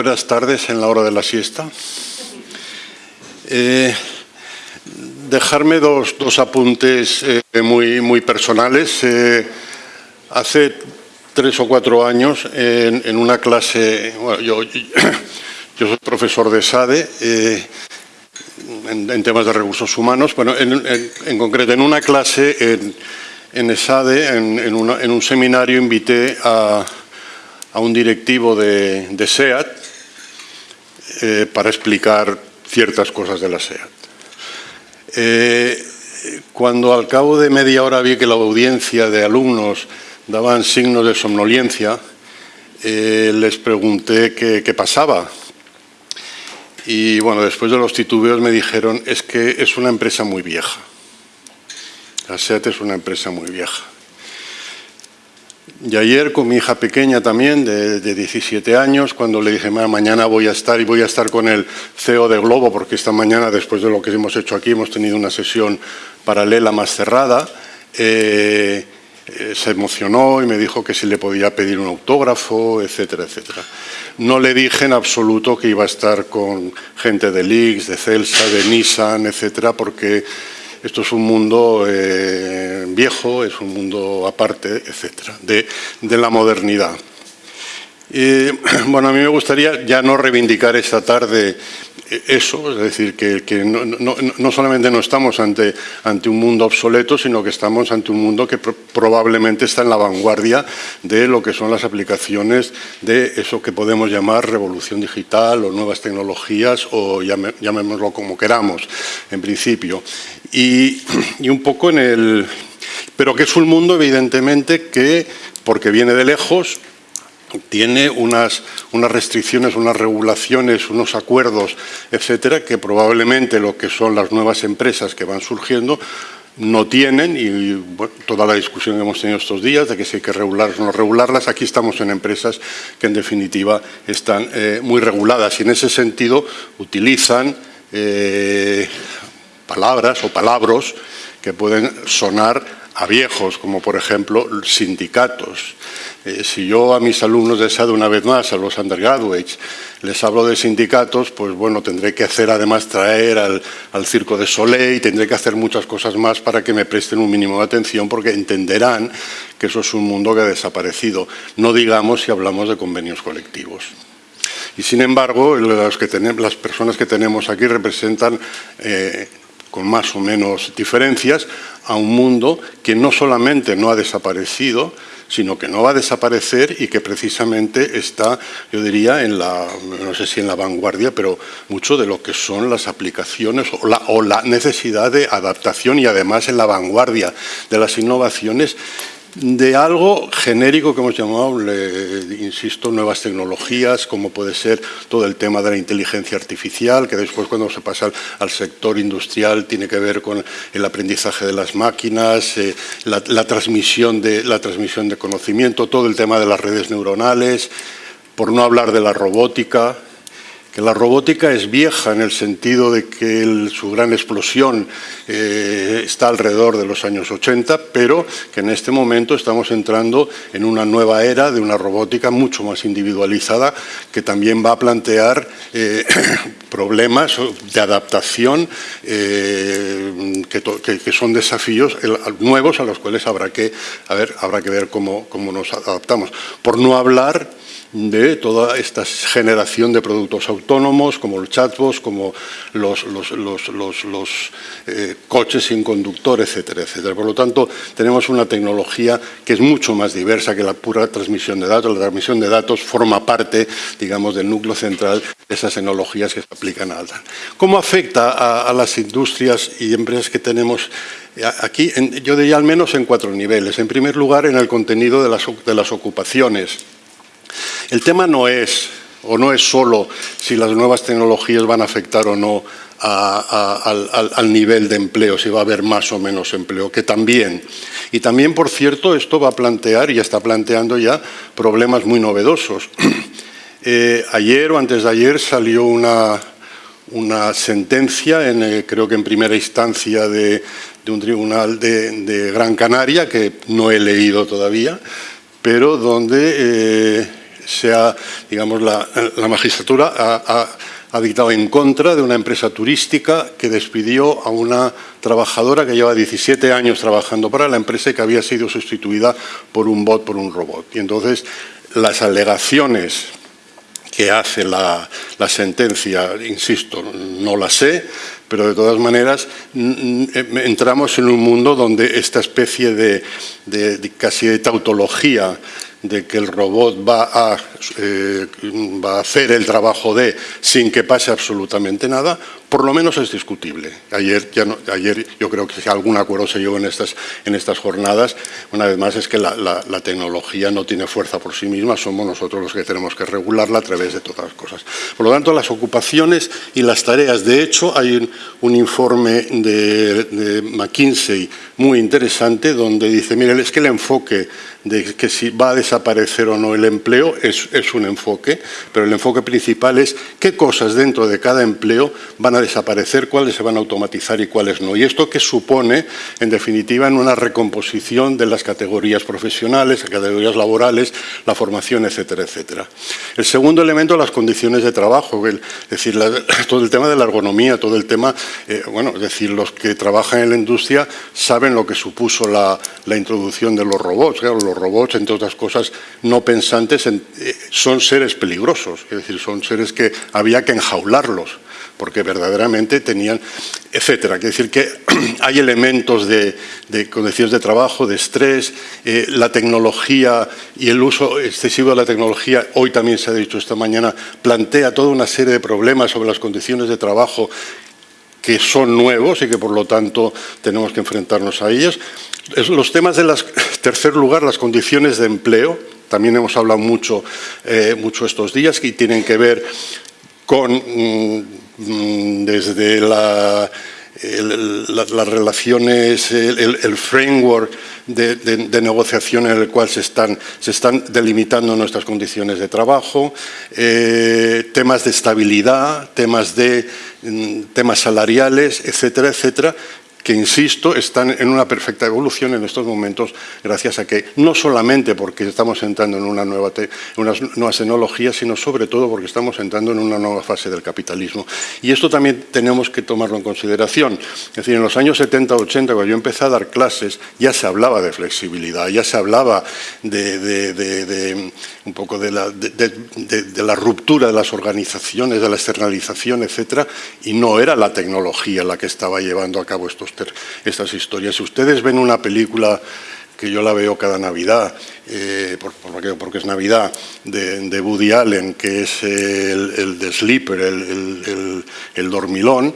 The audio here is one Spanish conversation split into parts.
Bueno, buenas tardes en la hora de la siesta. Eh, dejarme dos, apuntes eh, muy, muy personales. Eh, hace tres o cuatro años, en, una clase, yo, soy profesor de SADE, en, temas de recursos humanos, bueno, en, concreto en una clase en, ESADE, en, un seminario, invité a, un directivo de, SEAT eh, para explicar ciertas cosas de la SEAT. Eh, cuando al cabo de media hora vi que la audiencia de alumnos daban signos de somnolencia, eh, les pregunté qué pasaba. Y bueno, después de los titubeos me dijeron, es que es una empresa muy vieja. La SEAT es una empresa muy vieja. Y ayer con mi hija pequeña también, de, 17 años, cuando le dije, mañana voy a estar y voy a estar con el CEO de Globo, porque esta mañana, después de lo que hemos hecho aquí, hemos tenido una sesión paralela más cerrada, eh, eh, se emocionó y me dijo que si le podía pedir un autógrafo, etcétera, etcétera. No le dije en absoluto que iba a estar con gente de Lix, de Celsa, de Nissan, etcétera, porque esto es un mundo eh, viejo, es un mundo aparte, etcétera, de, la modernidad. bueno, a mí me gustaría ya no reivindicar esta tarde eso, es decir, que, no, solamente no estamos ante, ante un mundo obsoleto, sino que estamos ante un mundo que probablemente está en la vanguardia de lo que son las aplicaciones de eso que podemos llamar revolución digital o nuevas tecnologías o llamémoslo como queramos, en principio. Y, y un poco en el... Pero que es un mundo, evidentemente, que, porque viene de lejos, tiene unas, unas, restricciones, unas regulaciones, unos acuerdos, etcétera, que probablemente lo que son las nuevas empresas que van surgiendo no tienen y toda la discusión que hemos tenido estos días de que si hay que regularlas o no regularlas, aquí estamos en empresas que en definitiva están eh, muy reguladas y en ese sentido utilizan eh, palabras o palabras que pueden sonar a viejos, como por ejemplo sindicatos. Eh, si yo a mis alumnos de SAD una vez más, a los undergraduates, les hablo de sindicatos, pues bueno, tendré que hacer además traer al, Circo de Soleil, tendré que hacer muchas cosas más para que me presten un mínimo de atención porque entenderán que eso es un mundo que ha desaparecido. No digamos si hablamos de convenios colectivos. Y sin embargo, las, que tenemos, las personas que tenemos aquí representan eh, con más o menos diferencias, a un mundo que no solamente no ha desaparecido, sino que no va a desaparecer y que precisamente está, yo diría, en la, no sé si en la vanguardia, pero mucho de lo que son las aplicaciones o la, o la necesidad de adaptación y además en la vanguardia de las innovaciones de algo genérico que hemos llamado, insisto, nuevas tecnologías, como puede ser todo el tema de la inteligencia artificial, que después cuando se pasa al, sector industrial tiene que ver con el aprendizaje de las máquinas, eh, la, transmisión de, la transmisión de conocimiento, todo el tema de las redes neuronales, por no hablar de la robótica, que la robótica es vieja en el sentido de que su gran explosión eh, está alrededor de los años 80, pero que en este momento estamos entrando en una nueva era de una robótica mucho más individualizada que también va a plantear eh, problemas de adaptación eh, que, son desafíos nuevos a los cuales habrá que, habrá que ver cómo, cómo nos adaptamos. Por no hablar de toda esta generación de productos autónomos, como los chatbots, como los, eh, coches sin conductor, etcétera, etcétera. Por lo tanto, tenemos una tecnología que es mucho más diversa que la pura transmisión de datos. La transmisión de datos forma parte, digamos, del núcleo central de esas tecnologías que se aplican a. ¿Cómo afecta a, las industrias y empresas que tenemos eh, aquí? yo diría al menos en cuatro niveles. En primer lugar, en el contenido de las, de las ocupaciones el tema no es, o no es solo si las nuevas tecnologías van a afectar o no al, nivel de empleo, si va a haber más o menos empleo, que también. Y también, por cierto, esto va a plantear, y está planteando ya, problemas muy novedosos. Eh, ayer o antes de ayer salió una, sentencia, en, eh, creo que en primera instancia de, un tribunal de, Gran Canaria, que no he leído todavía, pero donde... Eh, se ha, digamos, la, magistratura ha, dictado en contra de una empresa turística que despidió a una trabajadora que lleva 17 años trabajando para la empresa y que había sido sustituida por un bot, por un robot. Y entonces las alegaciones que hace la, sentencia, insisto, no la sé, pero de todas maneras entramos en un mundo donde esta especie de, de casi de tautología de que el robot va a, eh, va a hacer el trabajo de sin que pase absolutamente nada, por lo menos es discutible. Ayer, ya ayer yo creo que algún acuerdo se llegó en estas, en estas jornadas. Una vez más es que la, tecnología no tiene fuerza por sí misma, somos nosotros los que tenemos que regularla a través de todas las cosas. Por lo tanto, las ocupaciones y las tareas. De hecho, hay un, informe de, de McKinsey muy interesante donde dice, miren, es que el enfoque de que si va a desaparecer o no el empleo es, es, un enfoque, pero el enfoque principal es qué cosas dentro de cada empleo van a desaparecer, cuáles se van a automatizar y cuáles no. Y esto que supone, en definitiva, en una recomposición de las categorías profesionales, categorías laborales, la formación, etcétera, etcétera. El segundo elemento, las condiciones de trabajo, es decir, todo el tema de la ergonomía, todo el tema, eh, bueno, es decir, los que trabajan en la industria saben lo que supuso la, la introducción de los robots, los robots, entre otras cosas, no pensantes, eh, son seres peligrosos, es decir, son seres que había que enjaularlos, porque verdaderamente tenían, etcétera. Es decir, que hay elementos de, condiciones de trabajo, de estrés, eh, la tecnología y el uso excesivo de la tecnología, hoy también se ha dicho esta mañana, plantea toda una serie de problemas sobre las condiciones de trabajo que son nuevos y que por lo tanto tenemos que enfrentarnos a ellos. Los temas de las, tercer lugar, las condiciones de empleo, también hemos hablado mucho, eh, mucho estos días, que tienen que ver con mm, las relaciones, el, framework de, negociación en el cual se están, se están delimitando nuestras condiciones de trabajo, eh, temas de estabilidad, temas, de, mm, temas salariales, etcétera, etcétera, que, insisto, están en una perfecta evolución en estos momentos gracias a que, no solamente porque estamos entrando en una nueva unas nuevas tecnologías, sino sobre todo porque estamos entrando en una nueva fase del capitalismo. Y esto también tenemos que tomarlo en consideración. Es decir, en los años 70, 80, cuando yo empecé a dar clases, ya se hablaba de flexibilidad, ya se hablaba de, un poco la, de la ruptura de las organizaciones, de la externalización, etcétera, y no era la tecnología la que estaba llevando a cabo estos estas historias. Si ustedes ven una película que yo la veo cada Navidad, eh, porque es Navidad, de, Woody Allen, que es el, el de Sleeper, el, dormilón,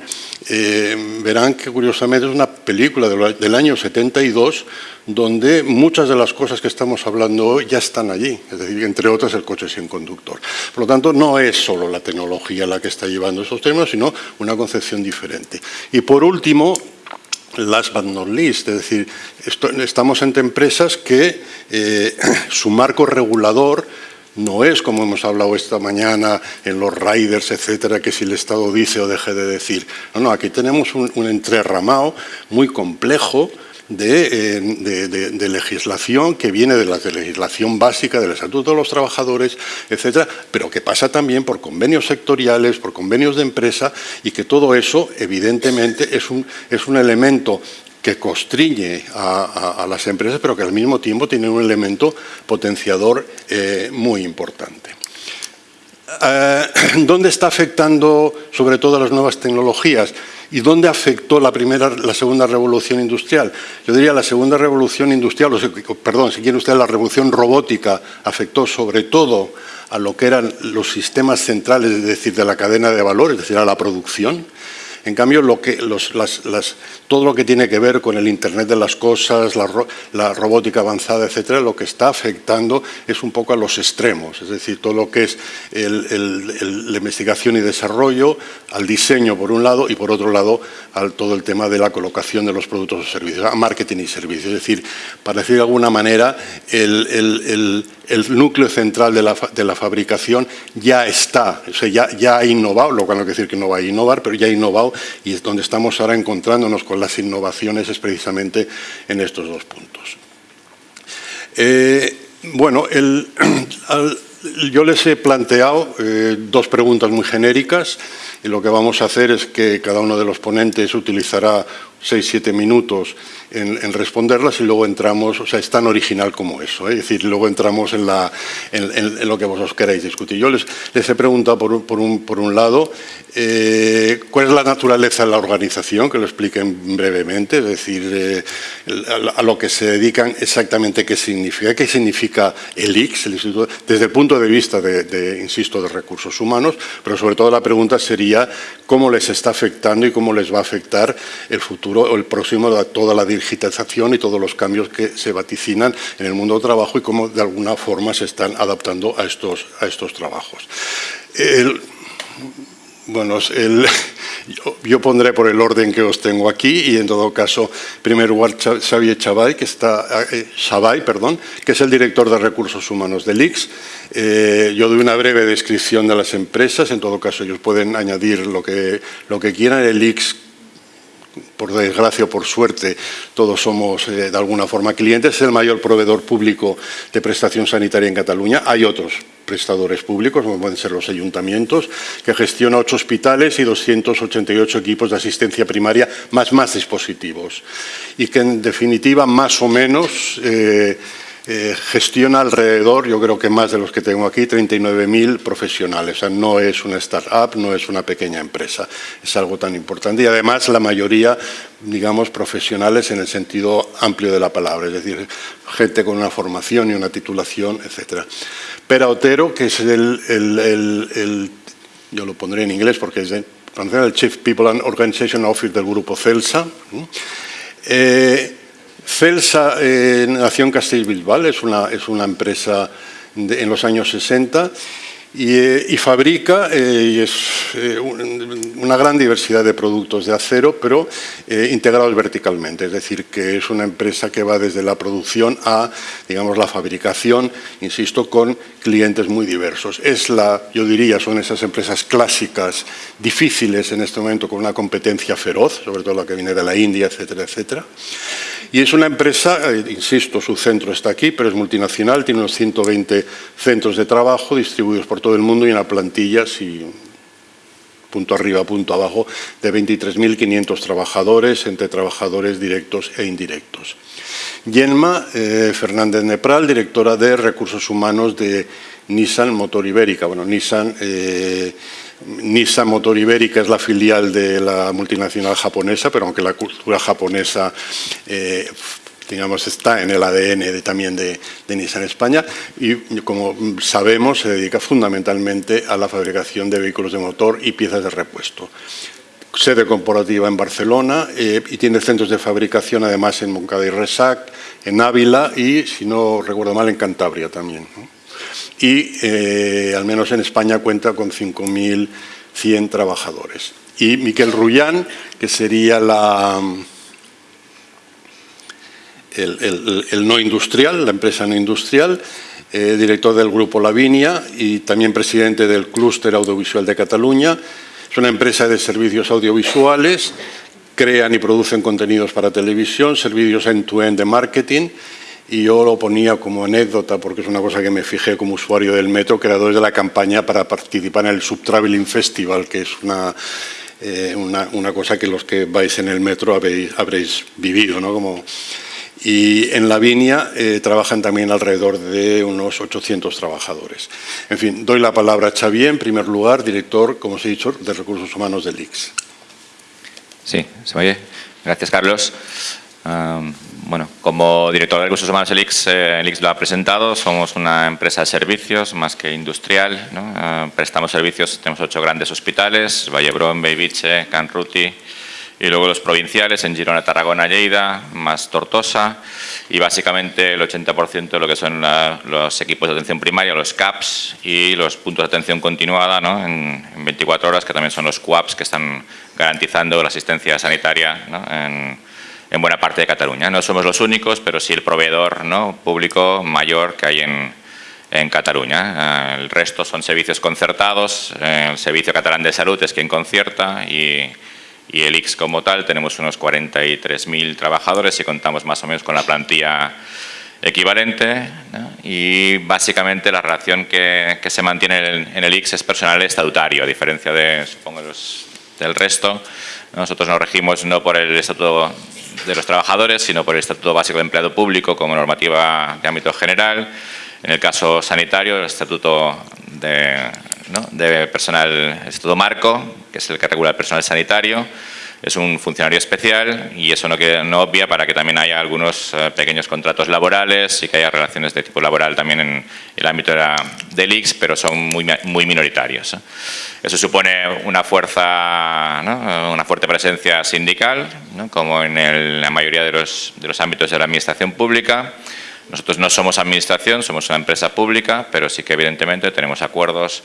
eh, verán que curiosamente es una película del año 72 donde muchas de las cosas que estamos hablando hoy ya están allí, es decir, entre otras el coche sin conductor. Por lo tanto, no es solo la tecnología la que está llevando esos temas, sino una concepción diferente. Y por último, last but not least, es decir, estamos entre empresas que eh, su marco regulador no es, como hemos hablado esta mañana, en los riders, etcétera, que si el Estado dice o deje de decir. No, no, aquí tenemos un, un entrerramado muy complejo, eh, de, legislación que viene de la legislación básica del Estatuto de los Trabajadores, etcétera, pero que pasa también por convenios sectoriales, por convenios de empresa y que todo eso, evidentemente, es un, es un elemento que constriñe a, las empresas, pero que al mismo tiempo tiene un elemento potenciador eh, muy importante. Eh, ¿Dónde está afectando sobre todo las nuevas tecnologías? ¿Y dónde afectó la primera, la segunda revolución industrial? Yo diría la segunda revolución industrial, o perdón, si quiere usted la revolución robótica, afectó sobre todo a lo que eran los sistemas centrales, es decir, de la cadena de valor, es decir, a la producción, en cambio, todo lo que tiene que ver con el Internet de las cosas, la, robótica avanzada, etcétera, lo que está afectando es un poco a los extremos, es decir, todo lo que es la investigación y desarrollo, al diseño por un lado y por otro lado al todo el tema de la colocación de los productos o servicios, a marketing y servicios. Es decir, para decir de alguna manera, el el núcleo central de la, fabricación ya está, o sea, ya, ya, ha innovado, lo cual no quiere decir que no va a innovar, pero ya ha innovado y es donde estamos ahora encontrándonos con las innovaciones es precisamente en estos dos puntos. Eh, bueno, yo les he planteado eh, dos preguntas muy genéricas y lo que vamos a hacer es que cada uno de los ponentes utilizará seis, siete minutos en, responderlas y luego entramos, o sea, es tan original como eso, ¿eh? es decir, luego entramos en, la, en, lo que vosotros queráis discutir. Yo les, les he preguntado por, por, un, por un lado eh, cuál es la naturaleza de la organización, que lo expliquen brevemente, es decir, eh, a, lo que se dedican exactamente qué significa, qué significa el IX, el Instituto, desde el punto de vista de, insisto, de recursos humanos, pero sobre todo la pregunta sería cómo les está afectando y cómo les va a afectar el futuro o el próximo a toda la digitalización y todos los cambios que se vaticinan en el mundo del trabajo y cómo de alguna forma se están adaptando a estos, a estos trabajos. Bueno, yo, pondré por el orden que os tengo aquí y en todo caso, primer lugar Xavier Chabay, que está, eh, perdón, que es el director de recursos humanos del IX. Eh, yo doy una breve descripción de las empresas, en todo caso ellos pueden añadir lo que, lo que quieran. El IX por desgracia o por suerte, todos somos eh, de alguna forma clientes, es el mayor proveedor público de prestación sanitaria en Cataluña. Hay otros prestadores públicos, como pueden ser los ayuntamientos, que gestiona ocho hospitales y 288 equipos de asistencia primaria, más más dispositivos. Y que, en definitiva, más o menos... Eh, eh, gestiona alrededor, yo creo que más de los que tengo aquí, 39.000 profesionales. O sea, no es una startup, no es una pequeña empresa. Es algo tan importante y además la mayoría, digamos, profesionales en el sentido amplio de la palabra, es decir, gente con una formación y una titulación, etc. Pera Otero, que es el, yo lo pondré en inglés porque es el, Chief People and Organization Office del grupo CELSA. Eh, Celsa eh, nació en Castellbilbal, es una, es una empresa en los años 60 eh, y, fabrica eh, es, una gran diversidad de productos de acero, pero integrados verticalmente, es decir, que es una empresa que va desde la producción a, digamos, la fabricación, insisto, con clientes muy diversos. Es la, yo diría, son esas empresas clásicas, difíciles en este momento, con una competencia feroz, sobre todo la que viene de la India, etcétera, etcétera. Y es una empresa, eh, insisto, su centro está aquí, pero es multinacional, tiene unos 120 centros de trabajo distribuidos por todo el mundo y una plantilla, si punto arriba, punto abajo, de 23.500 trabajadores, entre trabajadores directos e indirectos. Yenma eh, Fernández Nepral, directora de Recursos Humanos de Nissan Motor Ibérica. Bueno, Nissan... Eh, Nissan Motor Ibérica es la filial de la multinacional japonesa, pero aunque la cultura japonesa eh, digamos, está en el ADN también de, Nissan España y como sabemos se dedica fundamentalmente a la fabricación de vehículos de motor y piezas de repuesto. Sede corporativa en Barcelona eh, y tiene centros de fabricación además en Moncada y Resac, en Ávila y, si no recuerdo mal, en Cantabria también y eh, al menos en España cuenta con 5.100 trabajadores. Y Miquel Rullán, que sería la, el, no industrial, la empresa no industrial, eh, director del Grupo Lavinia y también presidente del Clúster Audiovisual de Cataluña. Es una empresa de servicios audiovisuales, crean y producen contenidos para televisión, servicios end-to-end -end de marketing y yo lo ponía como anécdota porque es una cosa que me fijé como usuario del metro, creadores de la campaña para participar en el Subtraveling Festival, que es una, eh, una, cosa que los que vais en el metro habéis, habréis vivido. ¿no? Como, y en la Viña eh, trabajan también alrededor de unos 800 trabajadores. En fin, doy la palabra a Xavier, en primer lugar, director, como os he dicho, de Recursos Humanos del IX. Sí, se oye. Gracias, Carlos bueno, como director de recursos humanos Elix, eh, Elix lo ha presentado, somos una empresa de servicios más que industrial. Eh, prestamos servicios, tenemos ocho grandes hospitales, Vallebrón, Beibiche, Canruti y luego los provinciales en Girona, Tarragona, Lleida, más Tortosa y básicamente el 80% de lo que son los equipos de atención primaria, los CAPS y los puntos de atención continuada en, 24 horas que también son los CUAPS que están garantizando la asistencia sanitaria en, en buena parte de Cataluña. No somos los únicos, pero sí el proveedor ¿no? público mayor que hay en, en Cataluña. Eh, el resto son servicios concertados, eh, el Servicio Catalán de Salud es quien concierta y, y el IX como tal tenemos unos 43.000 trabajadores y contamos más o menos con la plantilla equivalente y básicamente la relación que, se mantiene en el, IX es personal estatutario, a diferencia de, supongo, del resto. Nosotros nos regimos no por el Estatuto de los Trabajadores, sino por el Estatuto Básico de Empleado Público como normativa de ámbito general. En el caso sanitario, el Estatuto de, de Personal, el Estatuto Marco, que es el que regula el personal sanitario, es un funcionario especial y eso no, no obvia para que también haya algunos eh, pequeños contratos laborales y que haya relaciones de tipo laboral también en el ámbito de la, del IX, pero son muy, muy minoritarios. ¿eh? Eso supone una fuerza, una fuerte presencia sindical, como en la mayoría de los, de los ámbitos de la administración pública. Nosotros no somos administración, somos una empresa pública, pero sí que evidentemente tenemos acuerdos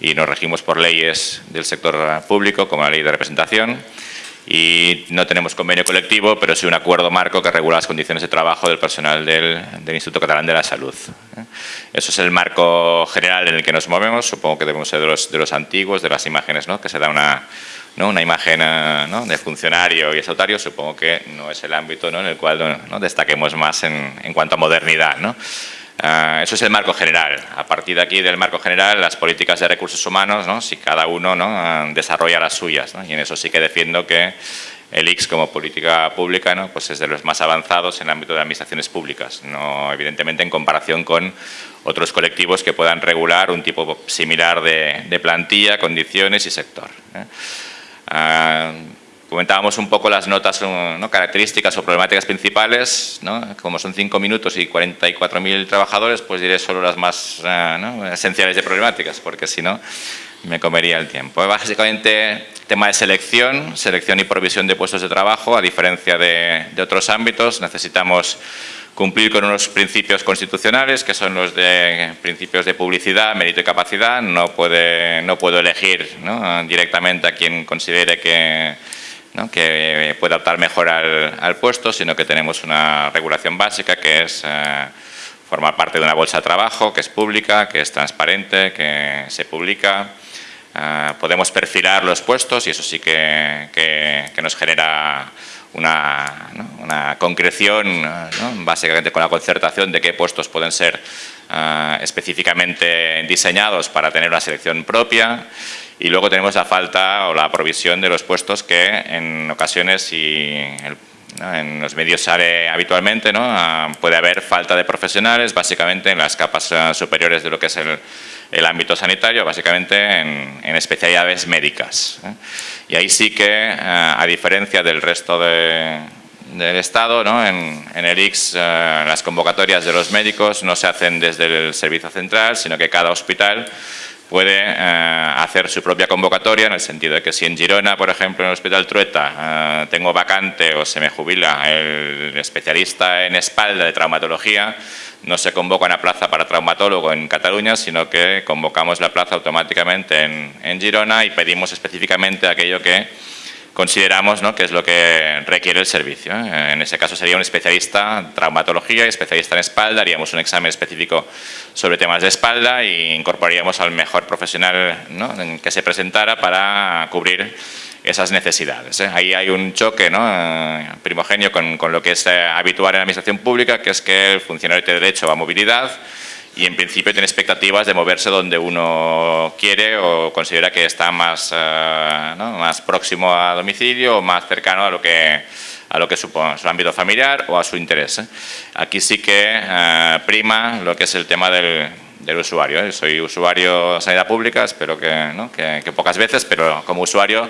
y nos regimos por leyes del sector público, como la ley de representación, y no tenemos convenio colectivo, pero sí un acuerdo marco que regula las condiciones de trabajo del personal del, Instituto Catalán de la Salud. ¿eh? Eso es el marco general en el que nos movemos, supongo que debemos ser de los, de los antiguos, de las imágenes, ¿no? que se da una, ¿no? una imagen eh, de funcionario y estatutario, supongo que no es el ámbito ¿no? en el cual destaquemos más en, cuanto a modernidad. Ah, eso es el marco general. A partir de aquí, del marco general, las políticas de recursos humanos, ¿no? si cada uno ¿no? Ah, desarrolla las suyas. Y en eso sí que defiendo que el IX como política pública ¿no? pues es de los más avanzados en el ámbito de administraciones públicas, no evidentemente en comparación con otros colectivos que puedan regular un tipo similar de, plantilla, condiciones y sector. ¿eh? Ah, Comentábamos un poco las notas, ¿no? características o problemáticas principales, ¿no? como son 5 minutos y 44.000 trabajadores, pues diré solo las más eh, esenciales de problemáticas, porque si no me comería el tiempo. Básicamente, tema de selección, selección y provisión de puestos de trabajo, a diferencia de, de otros ámbitos, necesitamos cumplir con unos principios constitucionales, que son los de principios de publicidad, mérito y capacidad. No, puede, no puedo elegir ¿no? directamente a quien considere que que pueda optar mejor al, puesto, sino que tenemos una regulación básica que es eh, formar parte de una bolsa de trabajo que es pública, que es transparente, que se publica. Eh, podemos perfilar los puestos y eso sí que, nos genera una, concreción, básicamente con la concertación de qué puestos pueden ser eh, específicamente diseñados para tener una selección propia. Y luego tenemos la falta o la provisión de los puestos que en ocasiones y en los medios sale habitualmente, ¿no? Ah, puede haber falta de profesionales, básicamente en las capas ah, superiores de lo que es el, ámbito sanitario, básicamente en, especialidades médicas. ¿eh? Y ahí sí que, ah, a diferencia del resto del Estado, ¿no? en, en, el IX las convocatorias de los médicos no se hacen desde el servicio central, sino que cada hospital puede eh, hacer su propia convocatoria en el sentido de que si en Girona, por ejemplo, en el Hospital Trueta eh, tengo vacante o se me jubila el especialista en espalda de traumatología, no se convoca una plaza para traumatólogo en Cataluña, sino que convocamos la plaza automáticamente en, en Girona y pedimos específicamente aquello que consideramos ¿no? que es lo que requiere el servicio. ¿eh? En ese caso sería un especialista en traumatología especialista en espalda, haríamos un examen específico sobre temas de espalda e incorporaríamos al mejor profesional que se presentara para cubrir esas necesidades. ¿eh? Ahí hay un choque ¿no? Eh, primogenio con, lo que es habitual en la administración pública, que es que el funcionario tiene derecho a movilidad, y en principio tiene expectativas de moverse donde uno quiere o considera que está más, eh, más próximo a domicilio o más cercano a lo que a lo que supone su ámbito familiar o a su interés. ¿eh? Aquí sí que eh, prima lo que es el tema del, del usuario. Soy usuario de sanidad pública, espero que, ¿no? que, que pocas veces, pero como usuario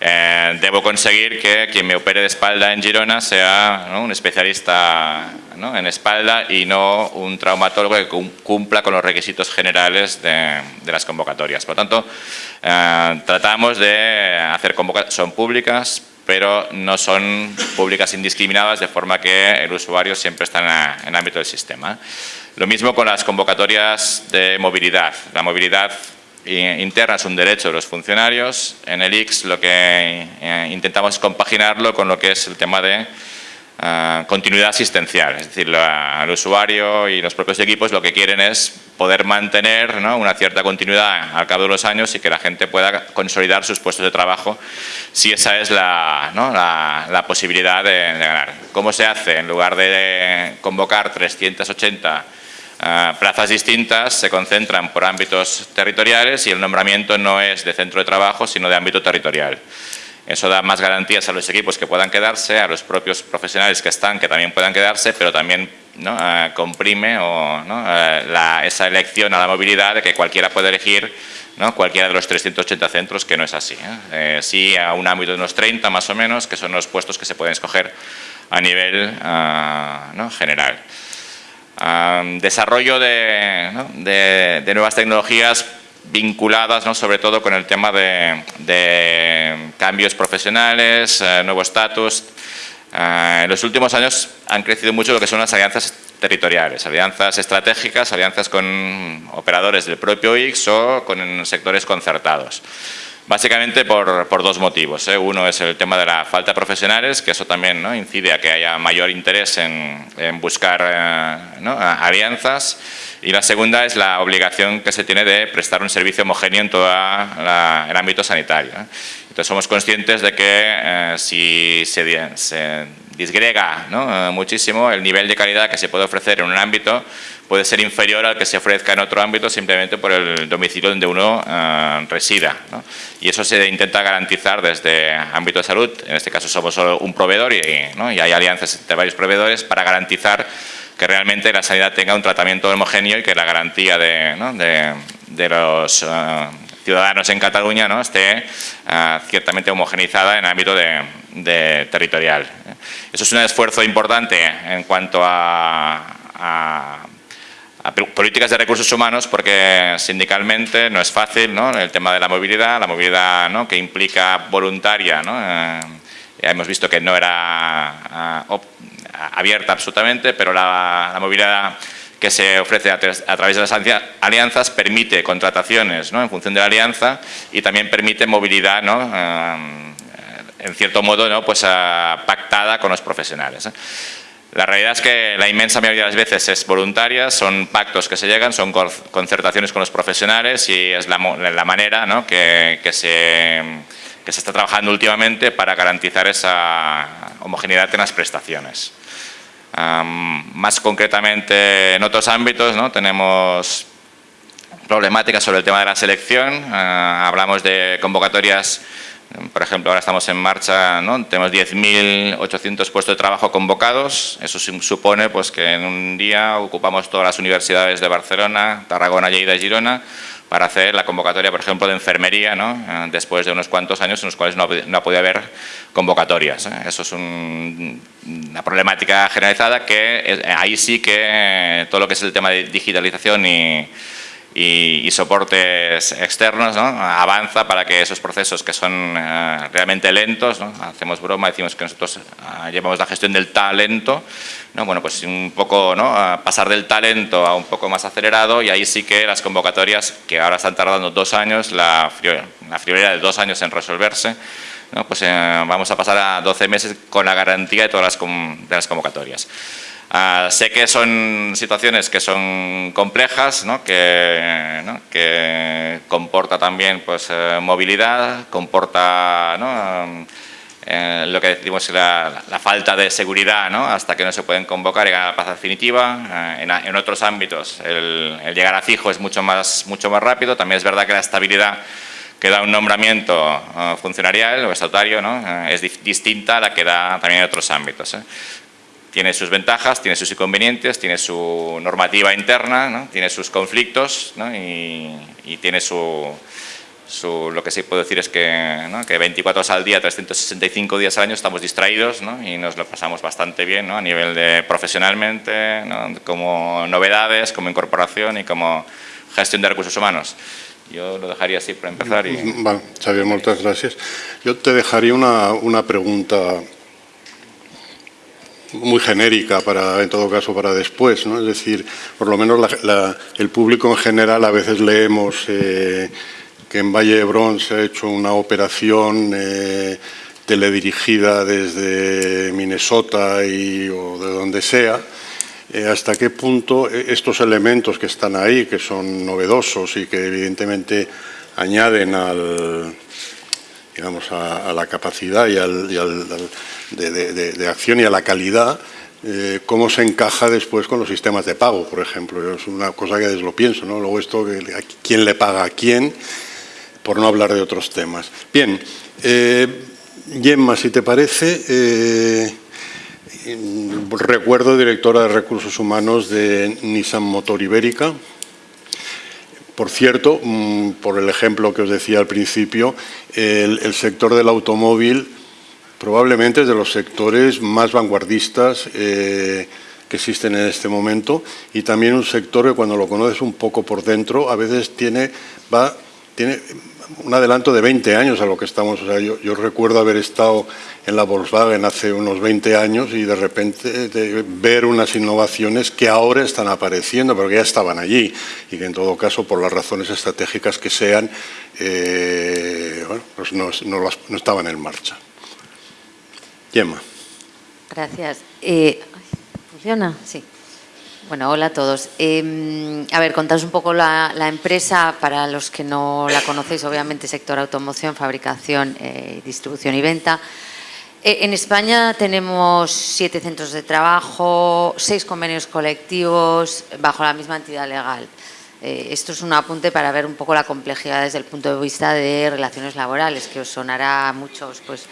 eh, debo conseguir que quien me opere de espalda en Girona sea un especialista en espalda y no un traumatólogo que cumpla con los requisitos generales de, las convocatorias. Por lo tanto, eh, tratamos de hacer convocatorias, son públicas, pero no son públicas indiscriminadas, de forma que el usuario siempre está en el ámbito del sistema. Lo mismo con las convocatorias de movilidad. La movilidad interna es un derecho de los funcionarios. En el X lo que eh, intentamos es compaginarlo con lo que es el tema de eh, continuidad asistencial. Es decir, el usuario y los propios equipos lo que quieren es poder mantener una cierta continuidad al cabo de los años y que la gente pueda consolidar sus puestos de trabajo si esa es la, la, posibilidad de, de, ganar. ¿Cómo se hace? En lugar de convocar 380 eh, plazas distintas, se concentran por ámbitos territoriales y el nombramiento no es de centro de trabajo, sino de ámbito territorial. Eso da más garantías a los equipos que puedan quedarse, a los propios profesionales que están, que también puedan quedarse, pero también eh, comprime o, eh, esa elección a la movilidad de que cualquiera puede elegir cualquiera de los 380 centros, que no es así. ¿eh? sí a un ámbito de unos 30 más o menos, que son los puestos que se pueden escoger a nivel general. Desarrollo de, de nuevas tecnologías vinculadas ¿no? sobre todo con el tema de, cambios profesionales, eh, nuevo estatus. Eh, en los últimos años han crecido mucho lo que son las alianzas territoriales, alianzas estratégicas, alianzas con operadores del propio IX o con sectores concertados. Básicamente por, dos motivos. ¿eh? Uno es el tema de la falta de profesionales, que eso también ¿no? incide a que haya mayor interés en, buscar alianzas y la segunda es la obligación que se tiene de prestar un servicio homogéneo en todo el ámbito sanitario. Entonces somos conscientes de que eh, si se, disgrega eh, muchísimo el nivel de calidad que se puede ofrecer en un ámbito puede ser inferior al que se ofrezca en otro ámbito simplemente por el domicilio donde uno eh, resida. Y eso se intenta garantizar desde ámbito de salud, en este caso somos solo un proveedor y, y hay alianzas entre varios proveedores para garantizar que realmente la sanidad tenga un tratamiento homogéneo y que la garantía de, de, los eh, ciudadanos en Cataluña ¿no? esté eh, ciertamente homogenizada en el ámbito de, territorial. Eso es un esfuerzo importante en cuanto a, a, políticas de recursos humanos porque sindicalmente no es fácil ¿no? el tema de la movilidad, la movilidad ¿no? que implica voluntaria. ¿no? Eh, hemos visto que no era abierta absolutamente, pero la, movilidad que se ofrece a, través de las alianzas permite contrataciones ¿no? en función de la alianza y también permite movilidad ¿no? Eh, en cierto modo ¿no? pues, pactada con los profesionales. ¿eh? La realidad es que la inmensa mayoría de las veces es voluntaria, son pactos que se llegan, son concertaciones con los profesionales y es la, manera que, se, está trabajando últimamente para garantizar esa homogeneidad en las prestaciones. Más concretamente en otros ámbitos tenemos problemáticas sobre el tema de la selección, ah, hablamos de convocatorias, por ejemplo ahora estamos en marcha, tenemos 10.800 puestos de trabajo convocados, eso supone pues, que en un día ocupamos todas las universidades de Barcelona, Tarragona, Lleida y Girona, para hacer la convocatoria, por ejemplo, de enfermería, ¿no? Eh, después de unos cuantos años en los cuales no, ha podido haber convocatorias. ¿eh? Eso es una problemática generalizada que ahí sí que todo lo que es el tema de digitalización y, y, soportes externos, avanza para que esos procesos que son eh, realmente lentos, hacemos broma, decimos que nosotros eh, llevamos la gestión del talento, bueno, pues un poco pasar del talento a un poco más acelerado y ahí sí que las convocatorias, que ahora están tardando dos años, la, la friolera de dos años en resolverse, pues eh, vamos a pasar a 12 meses con la garantía de todas las, de las convocatorias. Ah, sé que son situaciones que son complejas, que, que, comporta también pues, eh, movilidad, comporta eh, lo que decimos la, la, falta de seguridad hasta que no se pueden convocar y ganar la paz definitiva. En, en, otros ámbitos el, el, llegar a fijo es mucho más, mucho más rápido. También es verdad que la estabilidad que da un nombramiento funcionarial o estatutario es distinta a la que da también en otros ámbitos tiene sus ventajas, tiene sus inconvenientes, tiene su normativa interna, tiene sus conflictos y, tiene su, lo que sí puedo decir es que, que 24 horas al día, 365 días al año estamos distraídos y nos lo pasamos bastante bien a nivel de profesionalmente, como novedades, como incorporación y como gestión de recursos humanos. Yo lo dejaría así para empezar. Y... Vale, Xavier, muchas gracias. Yo te dejaría una, una pregunta muy genérica para, en todo caso, para después, ¿no? Es decir, por lo menos el público en general a veces leemos eh, que en Valle de se ha hecho una operación eh, teledirigida desde Minnesota y, o de donde sea, eh, hasta qué punto eh, estos elementos que están ahí, que son novedosos y que evidentemente añaden al, digamos, a, la capacidad y al, de, acción y a la calidad, eh, cómo se encaja después con los sistemas de pago, por ejemplo. Es una cosa que lo pienso, ¿no? Luego esto, ¿quién le paga a quién? Por no hablar de otros temas. Bien, eh, Gemma, si te parece, eh, recuerdo directora de Recursos Humanos de Nissan Motor Ibérica, por cierto, mm, por el ejemplo que os decía al principio, el, sector del automóvil probablemente es de los sectores más vanguardistas eh, que existen en este momento y también un sector que cuando lo conoces un poco por dentro a veces tiene, va, tiene un adelanto de 20 años a lo que estamos. O sea, yo, recuerdo haber estado en la Volkswagen hace unos 20 años y de repente ver unas innovaciones que ahora están apareciendo, pero que ya estaban allí y que en todo caso, por las razones estratégicas que sean, eh, bueno, pues no, no, estaban en marcha. Gemma. Gracias. Eh, ¿Funciona? Sí. Bueno, hola a todos. Em, a ver, contaros un poco la, empresa, para los que no la conocéis, obviamente, sector automoción, fabricación, eh, distribución y venta. Eh, en España tenemos siete centros de trabajo, seis convenios colectivos bajo la misma entidad legal. Eh, esto es un apunte para ver un poco la complejidad desde el punto de vista de relaciones laborales, que os sonará a muchos pues,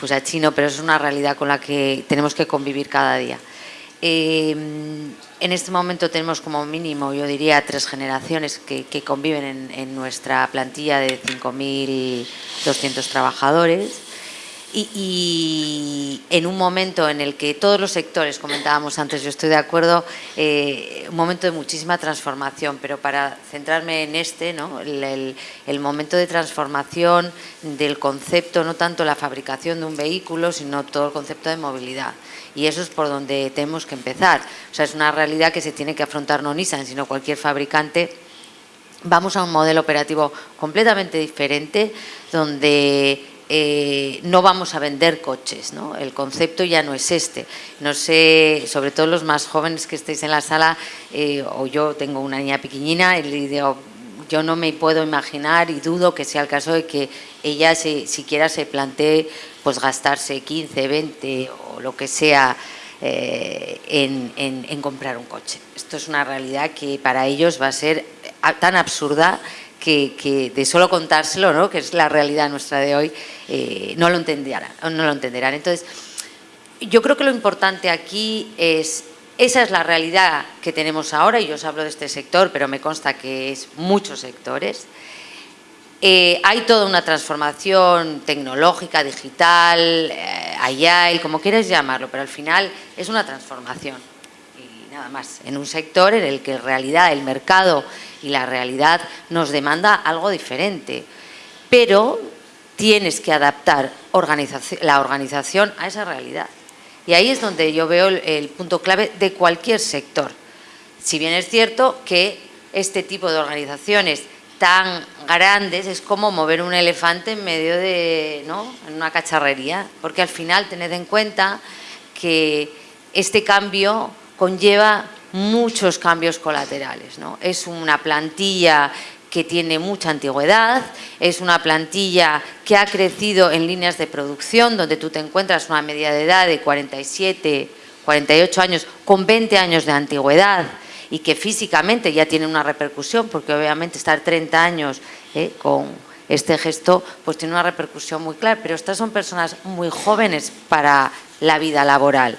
pues a chino, pero es una realidad con la que tenemos que convivir cada día. En este momento tenemos como mínimo, yo diría, tres generaciones que, conviven en, nuestra plantilla de 5.200 trabajadores. Y, en un momento en el que todos los sectores, comentábamos antes, yo estoy de acuerdo, eh, un momento de muchísima transformación, pero para centrarme en este, ¿no? el, el, momento de transformación del concepto, no tanto la fabricación de un vehículo, sino todo el concepto de movilidad y eso es por donde tenemos que empezar. O sea, es una realidad que se tiene que afrontar no Nissan, sino cualquier fabricante. Vamos a un modelo operativo completamente diferente, donde eh, no vamos a vender coches, ¿no? el concepto ya no es este. No sé, sobre todo los más jóvenes que estéis en la sala, eh, o yo tengo una niña pequeñina, y le yo no me puedo imaginar y dudo que sea el caso de que ella se, siquiera se plantee pues gastarse 15, 20 o lo que sea eh, en, comprar un coche. Esto es una realidad que para ellos va a ser tan absurda que, de solo contárselo, ¿no? que es la realidad nuestra de hoy, eh, no, lo entenderán, no lo entenderán. Entonces, yo creo que lo importante aquí es esa es la realidad que tenemos ahora, y yo os hablo de este sector, pero me consta que es muchos sectores. Eh, hay toda una transformación tecnológica, digital, eh, agile, como quieras llamarlo, pero al final es una transformación. Y nada más, en un sector en el que en realidad el mercado y la realidad nos demanda algo diferente. Pero tienes que adaptar la organización a esa realidad. Y ahí es donde yo veo el, punto clave de cualquier sector. Si bien es cierto que este tipo de organizaciones tan grandes es como mover un elefante en medio de ¿no? en una cacharrería, porque al final tened en cuenta que este cambio conlleva muchos cambios colaterales. ¿no? Es una plantilla que tiene mucha antigüedad, es una plantilla que ha crecido en líneas de producción, donde tú te encuentras una media de edad de 47, 48 años, con 20 años de antigüedad, y que físicamente ya tiene una repercusión, porque obviamente estar 30 años eh, con este gesto, pues tiene una repercusión muy clara, pero estas son personas muy jóvenes para la vida laboral.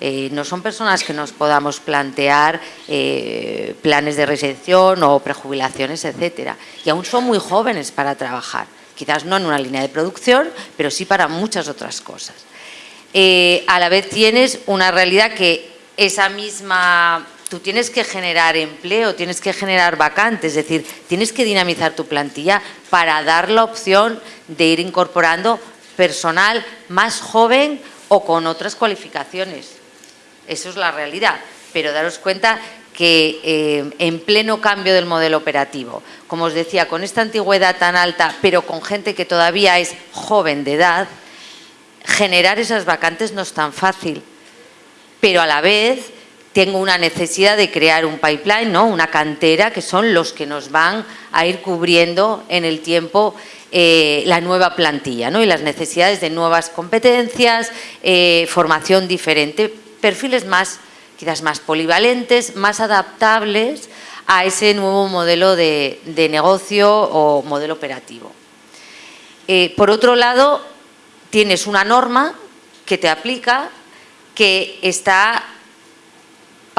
Eh, no son personas que nos podamos plantear eh, planes de residencia o prejubilaciones, etcétera. Y aún son muy jóvenes para trabajar. Quizás no en una línea de producción, pero sí para muchas otras cosas. Eh, a la vez tienes una realidad que esa misma... Tú tienes que generar empleo, tienes que generar vacantes, es decir, tienes que dinamizar tu plantilla para dar la opción de ir incorporando personal más joven o con otras cualificaciones. Eso es la realidad. Pero daros cuenta que eh, en pleno cambio del modelo operativo, como os decía, con esta antigüedad tan alta, pero con gente que todavía es joven de edad, generar esas vacantes no es tan fácil, pero a la vez tengo una necesidad de crear un pipeline, ¿no? una cantera, que son los que nos van a ir cubriendo en el tiempo eh, la nueva plantilla ¿no? y las necesidades de nuevas competencias, eh, formación diferente, perfiles más, quizás más polivalentes, más adaptables a ese nuevo modelo de, negocio o modelo operativo. Eh, por otro lado, tienes una norma que te aplica que está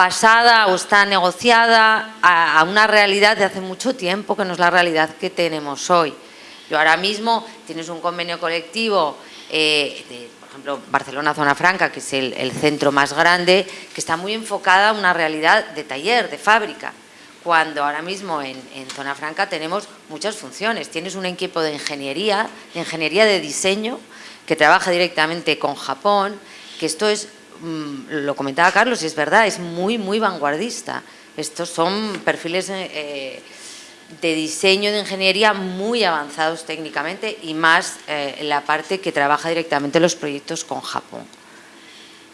pasada o está negociada a, una realidad de hace mucho tiempo que no es la realidad que tenemos hoy. Yo ahora mismo tienes un convenio colectivo eh, de, por ejemplo, Barcelona Zona Franca, que es el, centro más grande, que está muy enfocada a una realidad de taller, de fábrica, cuando ahora mismo en, en, Zona Franca tenemos muchas funciones. Tienes un equipo de ingeniería, de ingeniería de diseño, que trabaja directamente con Japón, que esto es lo comentaba Carlos y es verdad, es muy, muy vanguardista. Estos son perfiles eh, de diseño de ingeniería muy avanzados técnicamente y más eh, la parte que trabaja directamente los proyectos con Japón.